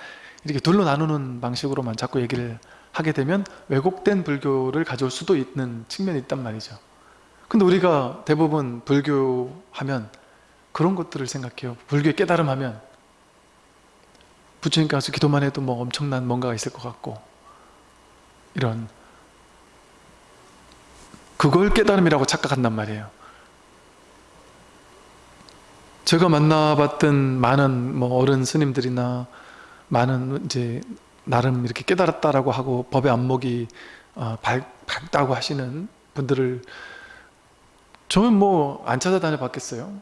이렇게 둘로 나누는 방식으로만 자꾸 얘기를 하게 되면 왜곡된 불교를 가져올 수도 있는 측면이 있단 말이죠. 근데 우리가 대부분 불교 하면 그런 것들을 생각해요. 불교의 깨달음 하면. 부처님 가서 기도만 해도 뭐 엄청난 뭔가가 있을 것 같고. 이런. 그걸 깨달음이라고 착각한단 말이에요 제가 만나봤던 많은 뭐 어른 스님들이나 많은 이제 나름 이렇게 깨달았다라고 하고 법의 안목이 어, 밝, 밝다고 하시는 분들을 저는 뭐 안 찾아다녀 봤겠어요?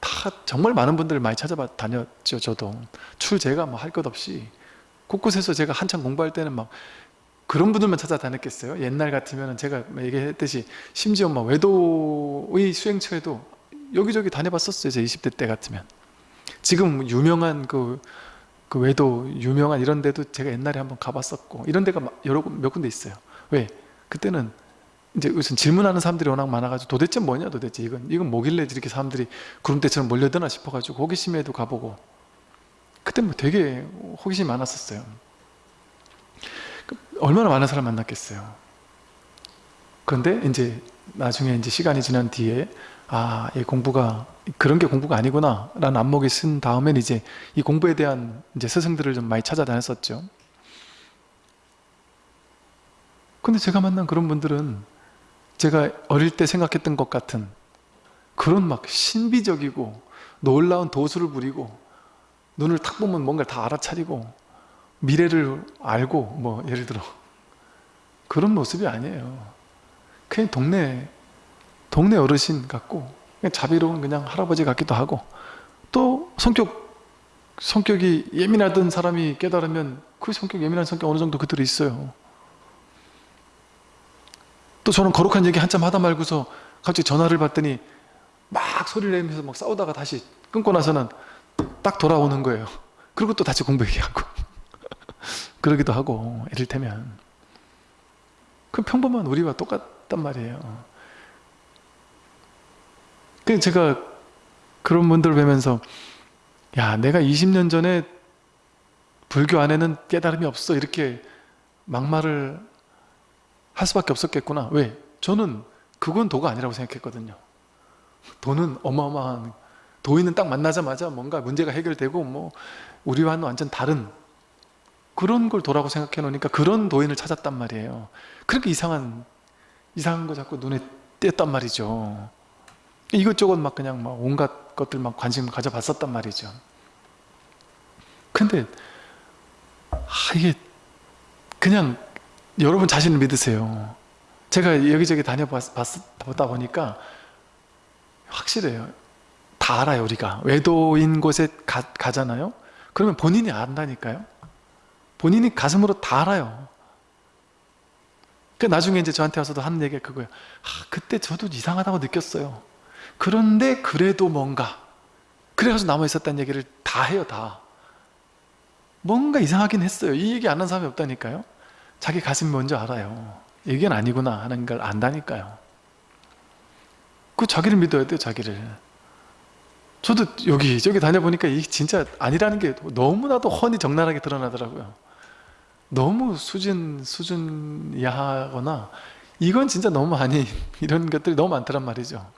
다 정말 많은 분들을 많이 찾아봐 다녔죠 저도. 출 제가 뭐 할 것 없이. 곳곳에서 제가 한참 공부할 때는 막 그런 분들만 찾아다녔겠어요? 옛날 같으면 제가 얘기했듯이 심지어 막 외도의 수행처에도 여기저기 다녀봤었어요 제 20대 때 같으면. 지금 유명한 그, 그 외도 유명한 이런 데도 제가 옛날에 한번 가봤었고 이런 데가 여러 몇 군데 있어요. 왜? 그때는 이제 우선 질문하는 사람들이 워낙 많아가지고 도대체 뭐냐 도대체 이건. 이건 뭐길래 이렇게 사람들이 구름대처럼 몰려드나 싶어가지고 호기심에도 가보고. 그때 뭐 되게 호기심이 많았었어요. 그 얼마나 많은 사람 만났겠어요. 그런데 이제 나중에 이제 시간이 지난 뒤에 아, 이 공부가 그런 게 공부가 아니구나 라는 안목이 쓴 다음엔 이제 이 공부에 대한 이제 스승들을 좀 많이 찾아다녔었죠. 근데 제가 만난 그런 분들은 제가 어릴 때 생각했던 것 같은 그런 막 신비적이고 놀라운 도수를 부리고 눈을 탁 보면 뭔가를 다 알아차리고 미래를 알고 뭐 예를 들어 그런 모습이 아니에요. 그냥 동네 동네 어르신 같고 자비로운 그냥 할아버지 같기도 하고 또 성격 성격이 예민하던 사람이 깨달으면 그 성격 예민한 성격 어느 정도 그대로 있어요. 또 저는 거룩한 얘기 한참 하다 말고서 갑자기 전화를 받더니 막 소리를 내면서 막 싸우다가 다시 끊고 나서는 딱 돌아오는 거예요. 그리고 또 다시 공부 얘기하고. 그러기도 하고 이를테면. 그 평범한 우리와 똑같단 말이에요 그 제가 그런 분들 뵈면서 야 내가 20년 전에 불교 안에는 깨달음이 없어. 이렇게 막말을 할 수밖에 없었겠구나. 왜? 저는 그건 도가 아니라고 생각했거든요. 도는 어마어마한 도인은 딱 만나자마자 뭔가 문제가 해결되고 뭐 우리와는 완전 다른 그런 걸 도라고 생각해 놓으니까 그런 도인을 찾았단 말이에요. 그렇게 이상한 이상한 거 자꾸 눈에 띄었단 말이죠 이것저것 막 그냥 막 온갖 것들 막 관심 가져봤었단 말이죠. 근데 아 이게 그냥 여러분 자신을 믿으세요. 제가 여기저기 다녀봤다 보니까 확실해요. 다 알아요 우리가. 외도인 곳에 가, 가잖아요? 그러면 본인이 안다니까요? 본인이 가슴으로 다 알아요. 그 나중에 이제 저한테 와서도 하는 얘기가 그거예요. 아, 그때 저도 이상하다고 느꼈어요 그런데 그래도 뭔가. 그래가지고 남아있었다는 얘기를 다 해요 다. 뭔가 이상하긴 했어요. 이 얘기 안 한 사람이 없다니까요. 자기 가슴이 먼저 알아요. 이게 아니구나 하는 걸 안다니까요. 그 자기를 믿어야 돼요 자기를. 저도 여기 저기 다녀보니까 이게 진짜 아니라는 게 너무나도 훤히 적나라하게 드러나더라고요. 너무 수준 수준 이하거나 이건 진짜 너무 아니 이런 것들이 너무 많더란 말이죠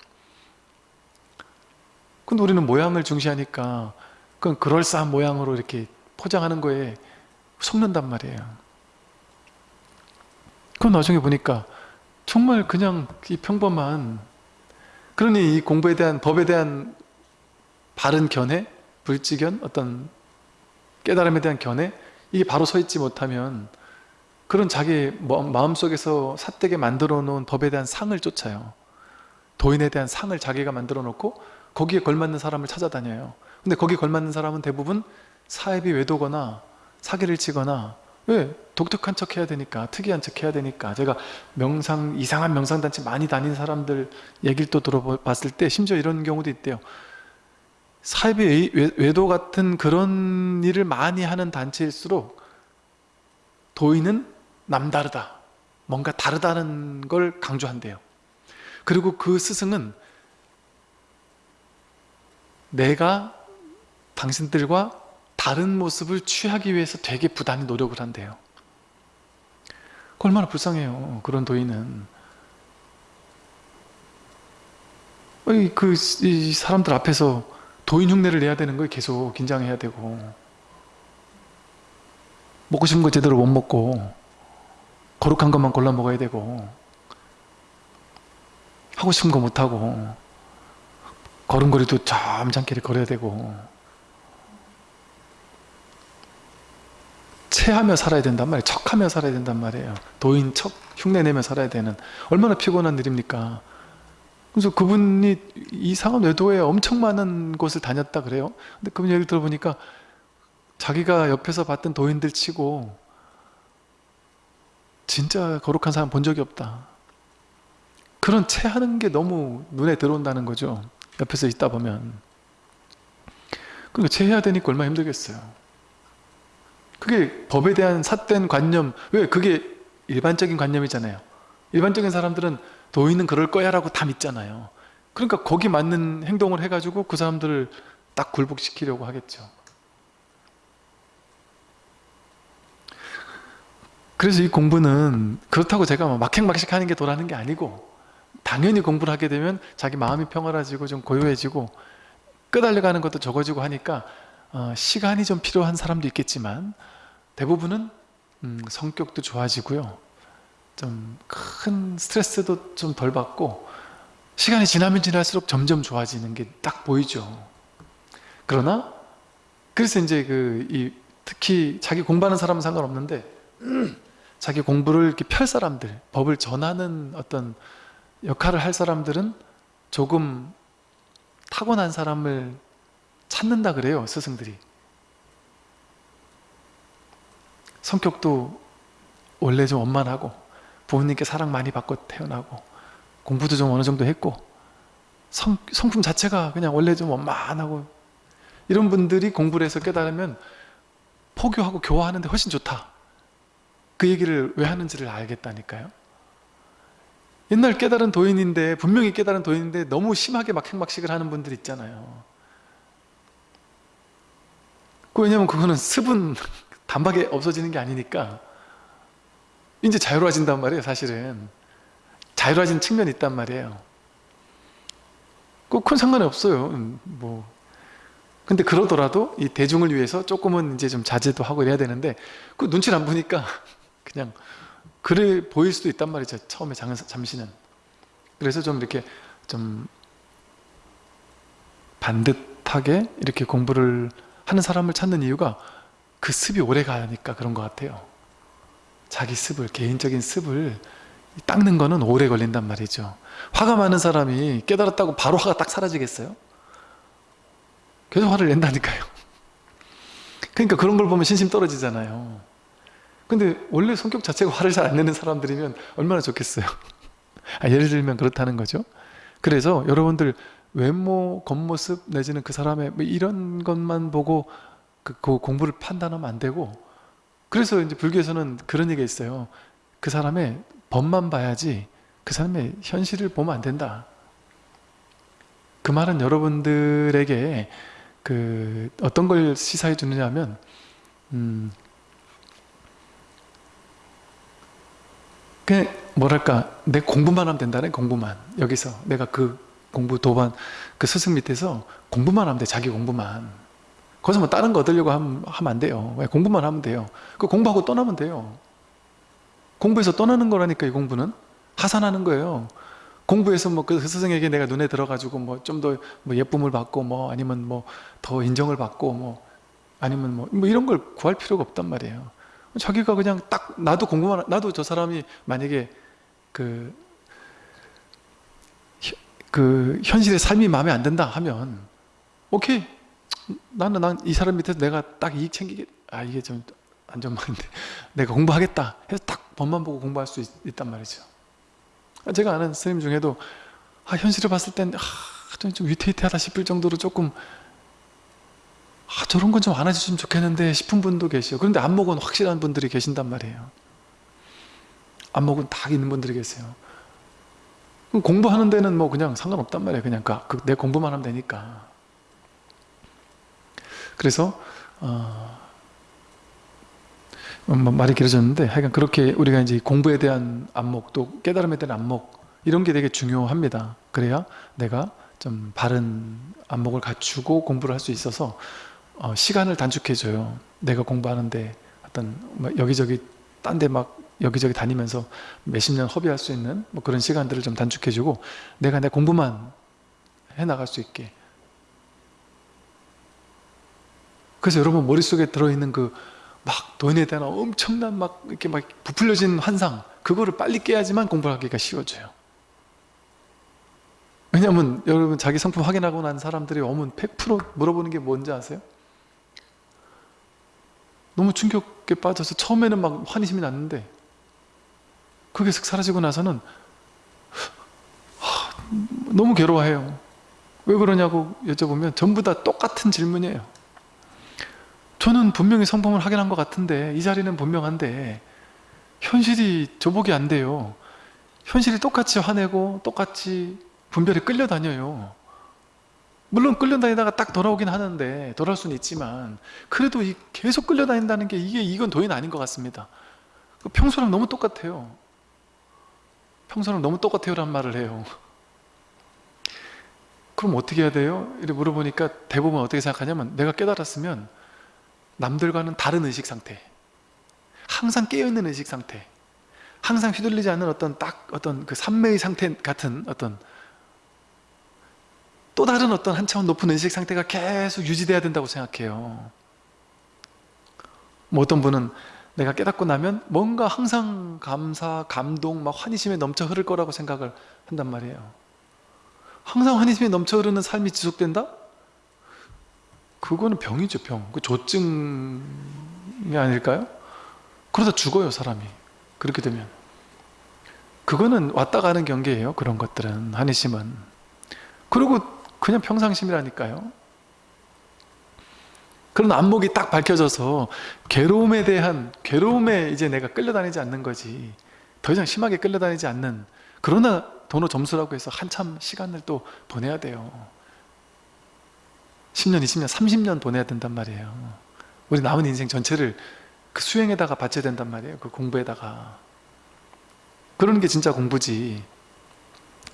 근데 우리는 모양을 중시하니까 그건 그럴싸한 모양으로 이렇게 포장하는 거에 속는단 말이에요. 그건 나중에 보니까 정말 그냥 이 평범한 그러니 이 공부에 대한 법에 대한 바른 견해, 불지견, 어떤 깨달음에 대한 견해 이게 바로 서 있지 못하면 그런 자기 마음속에서 삿되게 만들어 놓은 법에 대한 상을 쫓아요. 도인에 대한 상을 자기가 만들어 놓고 거기에 걸맞는 사람을 찾아다녀요. 근데 거기에 걸맞는 사람은 대부분 사입이 외도거나 사기를 치거나 왜? 독특한 척 해야 되니까 특이한 척 해야 되니까. 제가 명상 이상한 명상단체 많이 다닌 사람들 얘기를 또 들어봤을 때 심지어 이런 경우도 있대요. 사입이 외도 같은 그런 일을 많이 하는 단체일수록 도인은 남다르다. 뭔가 다르다는 걸 강조한대요. 그리고 그 스승은 내가 당신들과 다른 모습을 취하기 위해서 되게 부단히 노력을 한대요. 얼마나 불쌍해요 그런 도인은. 그 사람들 앞에서 도인 흉내를 내야 되는 거에 계속 긴장해야 되고. 먹고 싶은 거 제대로 못 먹고 거룩한 것만 골라 먹어야 되고. 하고 싶은 거 못하고 걸음걸이도 점잖게 걸어야 되고. 체하며 살아야 된단 말이에요. 척하며 살아야 된단 말이에요. 도인 척 흉내내며 살아야 되는. 얼마나 피곤한 일입니까? 그래서 그분이 이상한 외도에 엄청 많은 곳을 다녔다 그래요. 근데 그분 얘기를 들어보니까 자기가 옆에서 봤던 도인들 치고 진짜 거룩한 사람 본 적이 없다. 그런 체하는 게 너무 눈에 들어온다는 거죠 옆에서 있다 보면. 그러니까 체해야 되니까 얼마나 힘들겠어요. 그게 법에 대한 삿된 관념 왜 그게 일반적인 관념이잖아요. 일반적인 사람들은 도인은 그럴 거야 라고 다 믿잖아요. 그러니까 거기 맞는 행동을 해가지고 그 사람들을 딱 굴복시키려고 하겠죠. 그래서 이 공부는 그렇다고 제가 막 막행막식 하는 게 도라는 게 아니고 당연히 공부를 하게 되면 자기 마음이 평화라지고 좀 고요해지고 끄달려가는 것도 적어지고 하니까 어, 시간이 좀 필요한 사람도 있겠지만 대부분은 음, 성격도 좋아지고요. 좀 큰 스트레스도 좀 덜 받고 시간이 지나면 지날수록 점점 좋아지는 게 딱 보이죠. 그러나 그래서 이제 그 이 특히 자기 공부하는 사람은 상관없는데 자기 공부를 이렇게 펼 사람들 법을 전하는 어떤 역할을 할 사람들은 조금 타고난 사람을 찾는다 그래요 스승들이. 성격도 원래 좀 원만하고 부모님께 사랑 많이 받고 태어나고 공부도 좀 어느 정도 했고 성, 성품 자체가 그냥 원래 좀 원만하고 이런 분들이 공부를 해서 깨달으면 포교하고 교화하는데 훨씬 좋다. 그 얘기를 왜 하는지를 알겠다니까요 옛날 깨달은 도인인데 분명히 깨달은 도인인데 너무 심하게 막 행막식을 하는 분들 있잖아요. 그 왜냐면 그거는 습은 단박에 없어지는 게 아니니까. 이제 자유로워진단 말이에요 사실은. 자유로워진 측면이 있단 말이에요. 꼭큰 상관이 없어요. 음, 뭐. 근데 그러더라도 이 대중을 위해서 조금은 이제 좀 자제도 하고 이래야 되는데 그 눈치를 안 보니까 그냥 그래 보일 수도 있단 말이죠 처음에 잠시는. 그래서 좀 이렇게 좀 반듯하게 이렇게 공부를 하는 사람을 찾는 이유가 그 습이 오래 가니까 그런 것 같아요. 자기 습을 개인적인 습을 닦는 거는 오래 걸린단 말이죠. 화가 많은 사람이 깨달았다고 바로 화가 딱 사라지겠어요? 계속 화를 낸다니까요. 그러니까 그런 걸 보면 신심 떨어지잖아요 근데 원래 성격 자체가 화를 잘 안 내는 사람들이면 얼마나 좋겠어요? 아, 예를 들면 그렇다는 거죠. 그래서 여러분들 외모, 겉모습 내지는 그 사람의 뭐 이런 것만 보고 그, 그 공부를 판단하면 안 되고 그래서 이제 불교에서는 그런 얘기가 있어요. 그 사람의 법만 봐야지 그 사람의 현실을 보면 안 된다. 그 말은 여러분들에게 그 어떤 걸 시사해 주느냐면 음, 그냥 뭐랄까 내 공부만 하면 된다네 공부만. 여기서 내가 그 공부 도반 그 스승 밑에서 공부만 하면 돼 자기 공부만. 거기서 뭐 다른 거 얻으려고 하면, 하면 안 돼요. 왜? 공부만 하면 돼요. 그 공부하고 떠나면 돼요. 공부해서 떠나는 거라니까 이 공부는? 하산하는 거예요. 공부해서 뭐 그 스승에게 내가 눈에 들어가지고 뭐 좀 더 뭐 예쁨을 받고 뭐 아니면 뭐 더 인정을 받고 뭐 아니면 뭐, 뭐 이런 걸 구할 필요가 없단 말이에요 자기가 그냥 딱 나도 공부만 나도 저 사람이 만약에 그, 그 현실의 삶이 마음에 안 든다 하면 오케이. 나는 난 이 사람 밑에서 내가 딱 이익 챙기게 아 이게 좀 안전만인데 내가 공부하겠다 해서 딱 법만 보고 공부할 수 있, 단 말이죠. 제가 아는 스님 중에도 아, 현실을 봤을 땐 아, 좀 위태위태하다 싶을 정도로 조금 아, 저런 건 좀 안 해주시면 좋겠는데 싶은 분도 계시요 그런데 안목은 확실한 분들이 계신단 말이에요. 안목은 다 있는 분들이 계세요. 공부하는 데는 뭐 그냥 상관없단 말이에요. 그냥 그, 그, 내 공부만 하면 되니까. 그래서 어, 뭐 말이 길어졌는데 하여간 그렇게 우리가 이제 공부에 대한 안목 또 깨달음에 대한 안목 이런 게 되게 중요합니다. 그래야 내가 좀 바른 안목을 갖추고 공부를 할 수 있어서 어, 시간을 단축해줘요. 내가 공부하는데 어떤 뭐 여기저기 딴 데 막 여기저기 다니면서 몇십 년 허비할 수 있는 뭐 그런 시간들을 좀 단축해주고 내가 내 공부만 해나갈 수 있게. 그래서 여러분 머릿속에 들어있는 그 막 돈에 대한 엄청난 막 이렇게 막 부풀려진 환상 그거를 빨리 깨야지만 공부하기가 쉬워져요. 왜냐면 여러분 자기 상품 확인하고 난 사람들이 오면 100% 물어보는 게 뭔지 아세요? 너무 충격에 빠져서 처음에는 막 환희심이 났는데 그게 슥 사라지고 나서는 너무 괴로워해요. 왜 그러냐고 여쭤보면 전부 다 똑같은 질문이에요. 저는 분명히 성품을 확인한 것 같은데 이 자리는 분명한데 현실이 저복이 안 돼요. 현실이 똑같이 화내고 똑같이 분별에 끌려다녀요 물론 끌려다니다가 딱 돌아오긴 하는데 돌아올 수는 있지만 그래도 이 계속 끌려다닌다는 게 이게 이건 도인 아닌 것 같습니다. 평소랑 너무 똑같아요. 평소랑 너무 똑같아요 란 말을 해요. 그럼 어떻게 해야 돼요? 이렇게 물어보니까 대부분 어떻게 생각하냐면 내가 깨달았으면 남들과는 다른 의식 상태 항상 깨어있는 의식 상태 항상 휘둘리지 않는 어떤 딱 어떤 그 삼매의 상태 같은 어떤 또 다른 어떤 한 차원 높은 의식 상태가 계속 유지돼야 된다고 생각해요 뭐 어떤 분은 내가 깨닫고 나면 뭔가 항상 감사, 감동, 막 환희심에 넘쳐 흐를 거라고 생각을 한단 말이에요 항상 환희심에 넘쳐 흐르는 삶이 지속된다? 그거는 병이죠 병. 그 조증이 아닐까요? 그러다 죽어요 사람이 그렇게 되면 그거는 왔다 가는 경계예요 그런 것들은 한의심은 그리고 그냥 평상심이라니까요. 그런 안목이 딱 밝혀져서 괴로움에 대한 괴로움에 이제 내가 끌려다니지 않는 거지 더 이상 심하게 끌려다니지 않는 그러나 도노 점수라고 해서 한참 시간을 또 보내야 돼요. 10년, 20년, 30년 보내야 된단 말이에요. 우리 남은 인생 전체를 그 수행에다가 바쳐야 된단 말이에요 그 공부에다가. 그러는 게 진짜 공부지.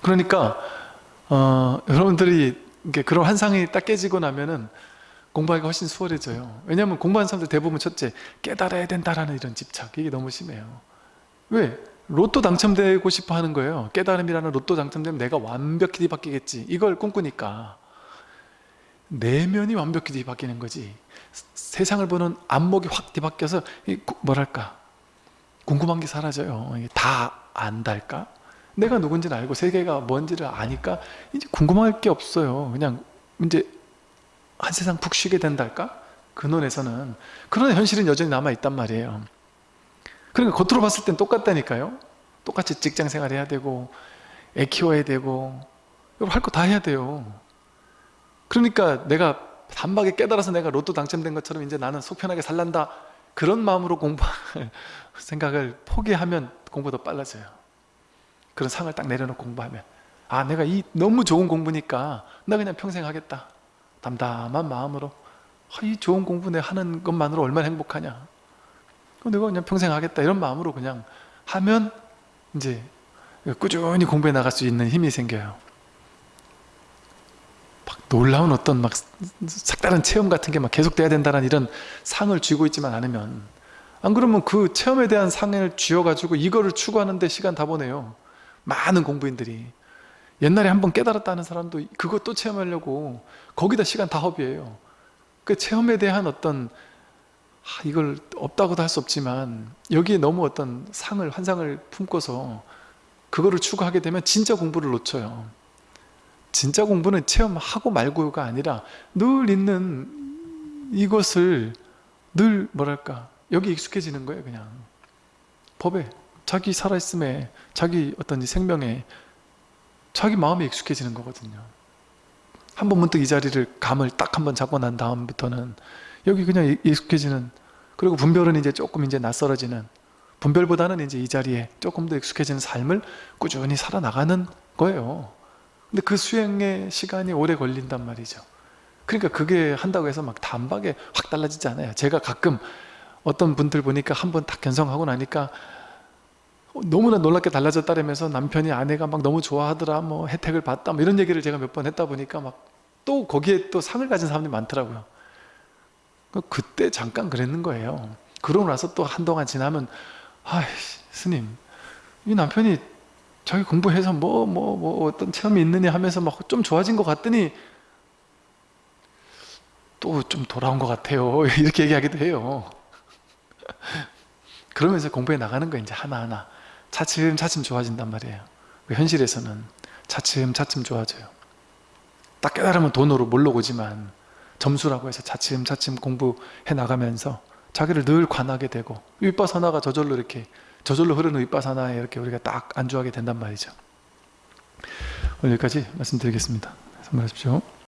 그러니까 어, 여러분들이 그런 환상이 딱 깨지고 나면은 공부하기가 훨씬 수월해져요. 왜냐하면 공부하는 사람들 대부분 첫째 깨달아야 된다라는 이런 집착 이게 너무 심해요. 왜? 로또 당첨되고 싶어 하는 거예요. 깨달음이라는 로또 당첨되면 내가 완벽히 뒤바뀌겠지. 이걸 꿈꾸니까. 내면이 완벽히 뒤바뀌는 거지. 세상을 보는 안목이 확 뒤바뀌어서 뭐랄까? 궁금한 게 사라져요. 다 안달까? 내가 누군지는 알고 세계가 뭔지를 아니까 이제 궁금할 게 없어요. 그냥 이제 한 세상 푹 쉬게 된달까? 근원에서는. 그러나 현실은 여전히 남아있단 말이에요. 그러니까 겉으로 봤을 땐 똑같다니까요. 똑같이 직장 생활 해야 되고 애 키워야 되고 할 거 다 해야 돼요. 그러니까 내가 단박에 깨달아서 내가 로또 당첨된 것처럼 이제 나는 속편하게 살란다. 그런 마음으로 공부 생각을 포기하면 공부도 빨라져요 그런 상을 딱 내려놓고 공부하면 아 내가 이 너무 좋은 공부니까 나 그냥 평생 하겠다. 담담한 마음으로 아, 이 좋은 공부 내 하는 것만으로 얼마나 행복하냐. 내가 그냥 평생 하겠다. 이런 마음으로 그냥 하면 이제 꾸준히 공부해 나갈 수 있는 힘이 생겨요. 막 놀라운 어떤 막 색다른 체험 같은 게 막 계속돼야 된다는 이런 상을 쥐고 있지만 않으면 안 그러면 그 체험에 대한 상을 쥐어가지고 이거를 추구하는데 시간 다 보내요 많은 공부인들이 옛날에 한번 깨달았다는 사람도 그것 또 체험하려고 거기다 시간 다 허비해요. 그 체험에 대한 어떤 아, 이걸 없다고도 할 수 없지만 여기에 너무 어떤 상을 환상을 품고서 그거를 추구하게 되면 진짜 공부를 놓쳐요. 진짜 공부는 체험하고 말고가 아니라 늘 있는 이것을 늘 뭐랄까 여기 익숙해지는 거예요 그냥. 법에 자기 살아있음에 자기 어떤 생명에 자기 마음에 익숙해지는 거거든요. 한 번 문득 이 자리를 감을 딱 한 번 잡고 난 다음부터는 여기 그냥 익숙해지는 그리고 분별은 이제 조금 이제 낯설어지는 분별보다는 이제 이 자리에 조금 더 익숙해지는 삶을 꾸준히 살아나가는 거예요. 근데 그 수행의 시간이 오래 걸린단 말이죠. 그러니까 그게 한다고 해서 막 단박에 확 달라지지 않아요. 제가 가끔 어떤 분들 보니까 한 번 딱 견성하고 나니까 너무나 놀랍게 달라졌다면서 남편이 아내가 막 너무 좋아하더라 뭐 혜택을 받다 뭐 이런 얘기를 제가 몇 번 했다 보니까 막 또 거기에 또 상을 가진 사람들이 많더라고요. 그 그때 잠깐 그랬는 거예요. 그러고 나서 또 한동안 지나면 아 스님 이 남편이 자기 공부해서 뭐 뭐 뭐 어떤 체험이 있느냐 하면서 막 좀 좋아진 것 같더니 또 좀 돌아온 것 같아요. 이렇게 얘기하기도 해요. 그러면서 공부해 나가는 거 이제 하나하나 차츰차츰 좋아진단 말이에요. 그 현실에서는 차츰차츰 좋아져요. 딱 깨달으면 돈으로 몰려오지만 점수라고 해서 차츰차츰 공부해 나가면서 자기를 늘 관하게 되고 윗바사나가 저절로 이렇게 저절로 흐르는 윗바사나에 이렇게 우리가 딱 안주하게 된단 말이죠. 오늘 여기까지 말씀드리겠습니다. 선물하십시오